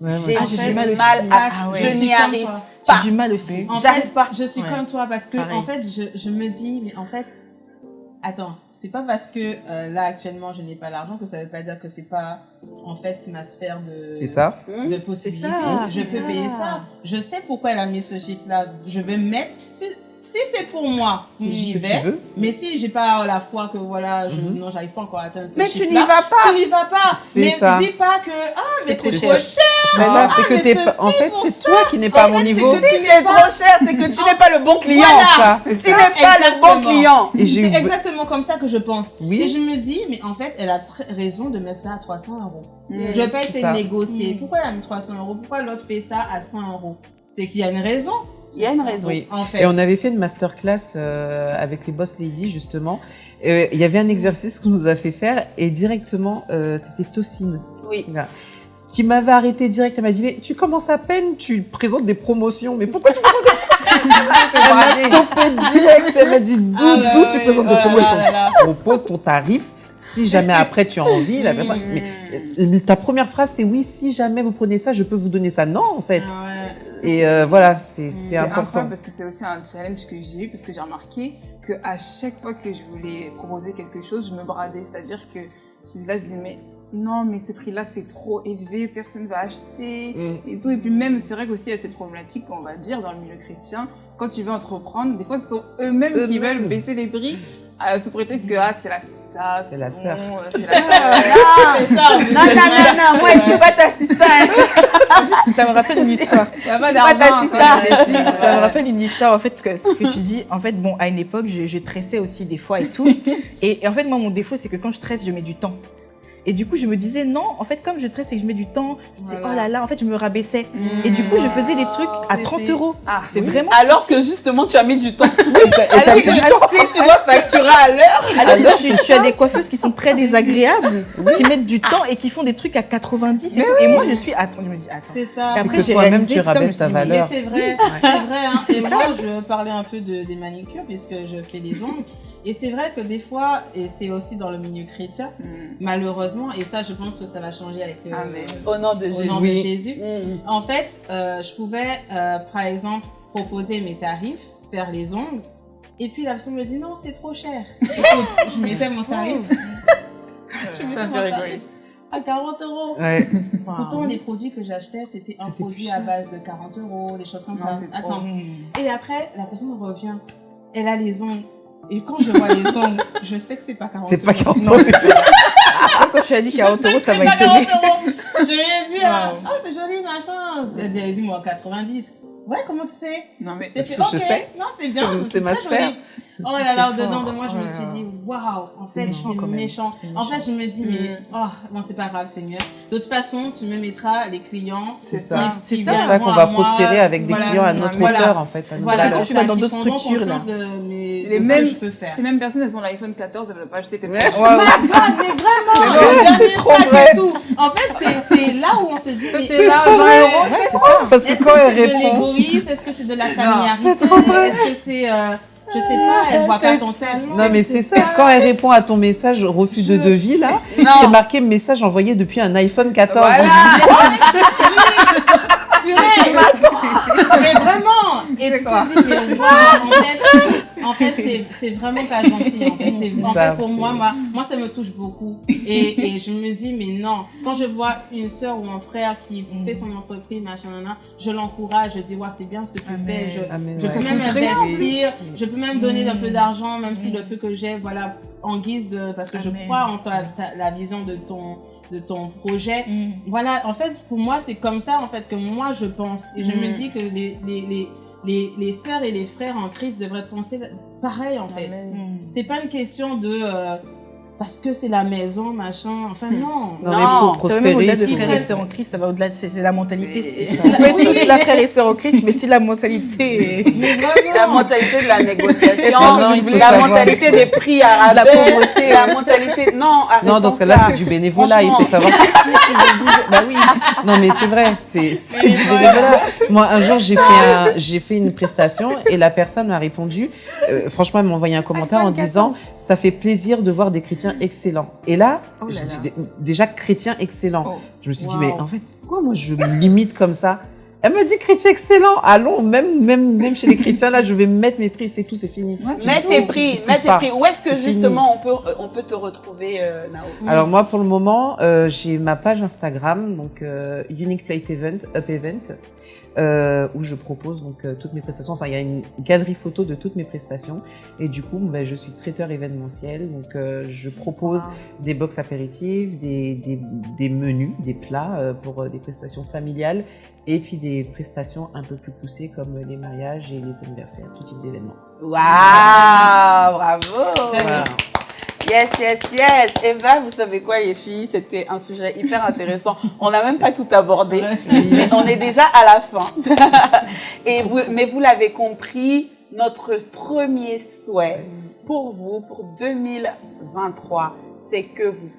Ouais, J'ai ouais. Ah, j'ai du mal aussi. à, Ah ouais. je n'y arrive toi. Pas. J'ai du mal aussi. En J'arrive fait, pas. Je suis Ouais. comme toi parce que Pareil. en fait, je, je me dis, mais en fait, attends, c'est pas parce que euh, là actuellement je n'ai pas l'argent que ça veut pas dire que c'est pas en fait ma sphère de C'est ça. De possibilités. ça, je peux ça. payer ça. Je sais pourquoi elle a mis ce chiffre-là. Je vais mettre. Si, c'est pour moi, j'y que vais. veux. Mais si j'ai pas la foi que voilà, je, Mhm. non, j'arrive pas encore à atteindre ce Mais tu n'y vas pas. Tu n'y vas pas. C'est mais ça. dis pas que ah mais trop c'est cher. trop cher. C'est ça, Ah, c'est que mais t'es en fait, c'est toi qui n'es pas à mon niveau. que Si c'est trop cher, c'est que tu n'es pas le bon client. Voilà, Tu n'es pas le bon Exactement. client. C'est exactement comme ça que je pense. Oui. Et je me dis, mais en fait, elle a raison de mettre ça à 300 euros. Mm. Je vais pas C'est essayer de négocier. Mm. Pourquoi elle a mis 300 euros? Pourquoi l'autre fait ça à 100 euros? C'est qu'il y a une raison, Il y a une raison. oui. en fait. Et on avait fait une masterclass euh, avec les boss ladies justement. Euh, Il y avait un exercice qu'on nous a fait faire et directement euh, c'était Tocine. Oui. Voilà. qui m'avait arrêté direct. Elle m'a dit, mais tu commences à peine, tu présentes des promotions. Mais pourquoi tu présentes des Elle m'a stoppé direct. Elle m'a dit, d'où Ah tu oui. présentes Oh des là promotions là là. Propose ton tarif. Si jamais après tu as envie, la personne. Mais, mais ta première phrase, c'est oui, si jamais vous prenez ça, je peux vous donner ça. Non, en fait. Ah ouais. Et euh, voilà, c'est c'est C'est important. parce que c'est aussi un challenge que j'ai eu parce que j'ai remarqué que à chaque fois que je voulais proposer quelque chose, je me bradais. C'est-à-dire que je disais là, je disais mais non, mais ce prix-là c'est trop élevé, personne va acheter Mm. et tout. Et puis même, c'est vrai qu'aussi il y a cette problématique, on va dire, dans le milieu chrétien, quand tu veux entreprendre, des fois ce sont eux-mêmes qui veulent baisser les prix. Euh, sous prétexte que ah, c'est la sista, C'est la sœur. bon, euh, c'est la sœur. Non, non, non, non, moi, je suis pas ta hein. Ça me rappelle une histoire. Il n'y a pas Pas d'argent. ta quand sista. c'est possible. Ça me rappelle une histoire, en fait, que ce que tu dis. En fait, bon, à une époque, je, je tressais aussi des fois et tout. Et, et en fait, moi, mon défaut, c'est que quand je tresse, je mets du temps. Et du coup, je me disais, non, en fait, comme je tresse et que je mets du temps, je disais, Voilà. oh là là, en fait, je me rabaissais. Mm. Et du coup, je faisais des trucs à C'est- 30 c'est- euros. Ah, C'est oui. vraiment. Alors que justement, tu as mis du temps. Et t'as- et t'as Alors mis que du temps. si tu dois facturer à l'heure. Alors que tu, tu as des coiffeuses qui sont très désagréables, qui mettent du temps et qui font des trucs à 90 et tout. Et moi, je suis, attends, je me dis, attends. C'est ça. Et C'est après, que j'ai toi-même, réalisé, tu putain, je me rabaisses suis ta valeur. c'est vrai, c'est vrai. Hein. Et C'est moi, je parlais un peu de, des manicures puisque je fais des ongles. Et c'est vrai que des fois, et c'est aussi dans le milieu chrétien, Mm. malheureusement, et ça, je pense que ça va changer avec le, Amen. Au nom de au Jésus. nom Oui. de Jésus. Mm. En fait, euh, je pouvais, euh, par exemple, proposer mes tarifs, faire les ongles. Et puis la personne me dit non, c'est trop cher. Écoute, je mettais mon tarif. Je Ça me fait rigoler. À 40 euros. Ouais. Pourtant, les produits que j'achetais, c'était un produit à base de 40 euros, des choses comme Non, ça. Attends. Et après, la personne revient. Elle a les ongles. Et quand je vois les ongles, je sais que c'est pas 40 C'est pas euros. 40 euros, c'est plus. Quand tu as dit 40 euros, ça m'a étonné. 40 euros. Je lui ai dit, ah, Wow. ah, c'est joli, machin. Elle dit, elle dit, moi, 90. Ouais, comment tu sais? Non, mais Parce que je ok, sais. Non, c'est bien. C'est- ma sphère. joli. Oh là là, C'est au-dedans de moi, je Oh me suis dit, waouh, en fait, méchant, quand c'est même. méchant. C'est En fait, je me dis, mais, Mm. oh, bon, c'est pas grave, Seigneur. De toute façon, tu me mettras les clients. c'est ça. C'est ça. C'est qu'on va moi. prospérer avec des clients à notre Voilà. hauteur, en fait. à notre Voilà, Parce que valeur. tu vas dans d'autres structures, là. conscience De mes, Les mêmes- que je peux faire. Ces mêmes personnes, elles ont l'iPhone 14, elles veulent pas acheter tes mais vraiment, C'est c'est trop vrai. En fait, c'est- c'est là où on se dit, es là, est-ce que 20 c'est- c'est ça. Parce que Est-ce quand que elle c'est de répond, l'égoïsme? Est-ce que c'est de la familiarité c'est trop vrai. Est-ce que c'est, euh, je sais pas, elle voit pas ton tel. non mais c'est ça, quand elle répond à ton message refus de devis là, c'est marqué message envoyé depuis un iPhone 14. Voilà. Purée, mais vraiment. Et C'est tu quoi en fait, c'est- vraiment pas gentil. En fait, C'est- en fait, pour moi, moi, moi, ça me touche beaucoup. Et, et je me dis, mais non, quand je vois une soeur ou un frère qui fait son entreprise, machin, nan, nan, je l'encourage, je dis, ouais, c'est bien ce que tu Amen. fais. Je, mais je ouais. peux même investir, je peux même donner un Mm. peu d'argent, même si Mm. le peu que j'ai, voilà, en guise de, parce que je crois en ta- ta- la vision de ton, de ton projet. Mm. Voilà, en fait, pour moi, c'est comme ça, en fait, que moi, je pense. Et je Mm. me dis que les, les, les, les, les sœurs et les frères en Christ devraient penser pareil, en fait. C'est pas une question de... parce que c'est la maison, machin. Enfin, non. Non, mais Non, pour Ça va même au-delà de frères et sœurs en Christ, ça va au-delà de c'est c'est la mentalité. C'est- peut être tous là, frères et sœurs en Christ, mais si la mentalité Mais La mentalité de la négociation, Non, non, il faut la mentalité des prix à la pauvreté. la mentalité... Non, Non, dans ce cas-là, c'est du bénévolat. Il faut savoir. bah oui. Non, mais c'est vrai, c'est c'est du bénévolat. Moi, un jour, j'ai fait un, j'ai fait une prestation et la personne m'a répondu. euh, franchement, elle m'a envoyé un commentaire en disant "Ça fait plaisir de voir des chrétiens excellents." Et là, Oh là là. déjà chrétien excellent. Oh. Je me suis dit mais en fait, pourquoi moi je me limite comme ça? Elle me dit chrétien excellent. Allons, même même même chez les chrétiens là, je vais mettre mes prix, c'est tout, c'est fini. Mets Tu tes prix, mets tes prix. Où est-ce que fini. justement on peut, on peut te retrouver, euh, Nao? Alors moi pour le moment, euh, j'ai ma page Instagram donc euh, Unique Plate Event Up Event euh, où je propose donc euh, toutes mes prestations. Enfin il y a une galerie photo de toutes mes prestations et du coup ben, je suis traiteur événementiel donc euh, je propose des box apéritives, des, des, des menus, des plats euh, pour euh, des prestations familiales et puis des prestations un peu plus poussées comme les mariages et les anniversaires, tout type d'événements. Waouh, bravo Très bien. Voilà. Yes, yes, yes. Eva, vous savez quoi, les filles? C'était un sujet hyper intéressant. On n'a même pas tout abordé, mais on est déjà à la fin. Et vous, mais vous l'avez compris, notre premier souhait pour vous, pour 2023, c'est que vous,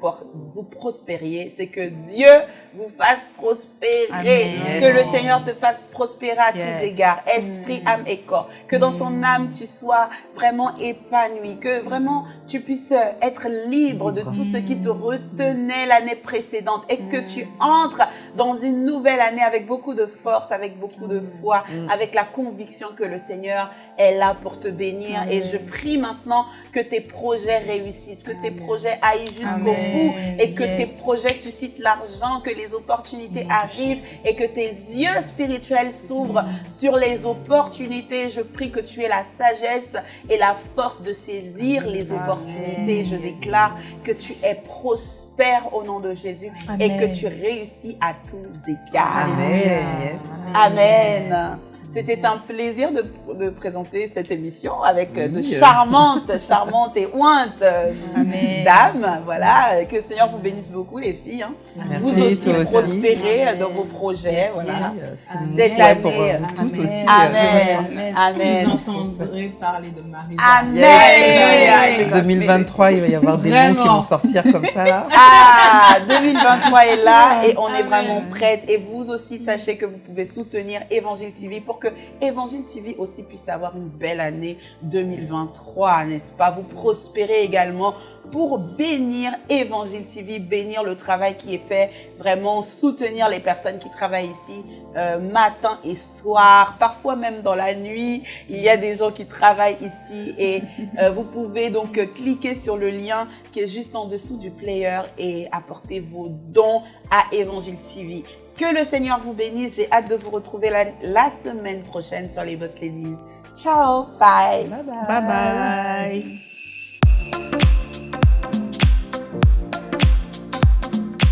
vous prospériez, c'est que Dieu vous fasse prospérer. Amen. Que le Seigneur te fasse prospérer à tous égards, esprit, âme et corps. Que dans ton âme, tu sois vraiment épanoui. Que vraiment, tu puisses être libre de tout ce qui te retenait l'année précédente et que tu entres dans une nouvelle année avec beaucoup de force, avec beaucoup de foi, avec la conviction que le Seigneur est là pour te bénir. Et je prie maintenant que tes projets réussissent, que tes projets aillent jusqu'au bout et que tes projets suscitent l'argent, que les opportunités arrivent et que tes yeux spirituels s'ouvrent sur les opportunités. Je prie que tu aies la sagesse et la force de saisir les opportunités. Je déclare que tu es prospère au nom de Jésus et que tu réussis à tous égards. Amen. Yes. Amen. C'était un plaisir de, de présenter cette émission avec euh, de charmantes, charmantes et ointes euh, Amen. dames. Voilà, que le Seigneur vous bénisse beaucoup les filles. hein. Merci, vous aussi prospérez Amen. dans vos projets. Merci. Voilà. Euh, Cette pour euh, vous toutes Amen. aussi. euh. Amen. Amen. Vous entendrez parler de Marie. Amen. Yes. 2023, il va y avoir des mots qui vont sortir comme ça là. Ah, 2023 est là et on est vraiment prête. Et vous aussi, sachez que vous pouvez soutenir Évangile TV pour que Évangile TV aussi puisse avoir une belle année 2023, n'est-ce pas? Vous prospérez également pour bénir Évangile TV, bénir le travail qui est fait, vraiment soutenir les personnes qui travaillent ici euh, matin et soir, parfois même dans la nuit. Il y a des gens qui travaillent ici et euh, vous pouvez donc euh, cliquer sur le lien qui est juste en dessous du player et apporter vos dons à Évangile TV. Que le Seigneur vous bénisse. J'ai hâte de vous retrouver la, la semaine prochaine sur les Boss Ladies. Ciao, bye. Bye bye.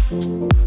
Thank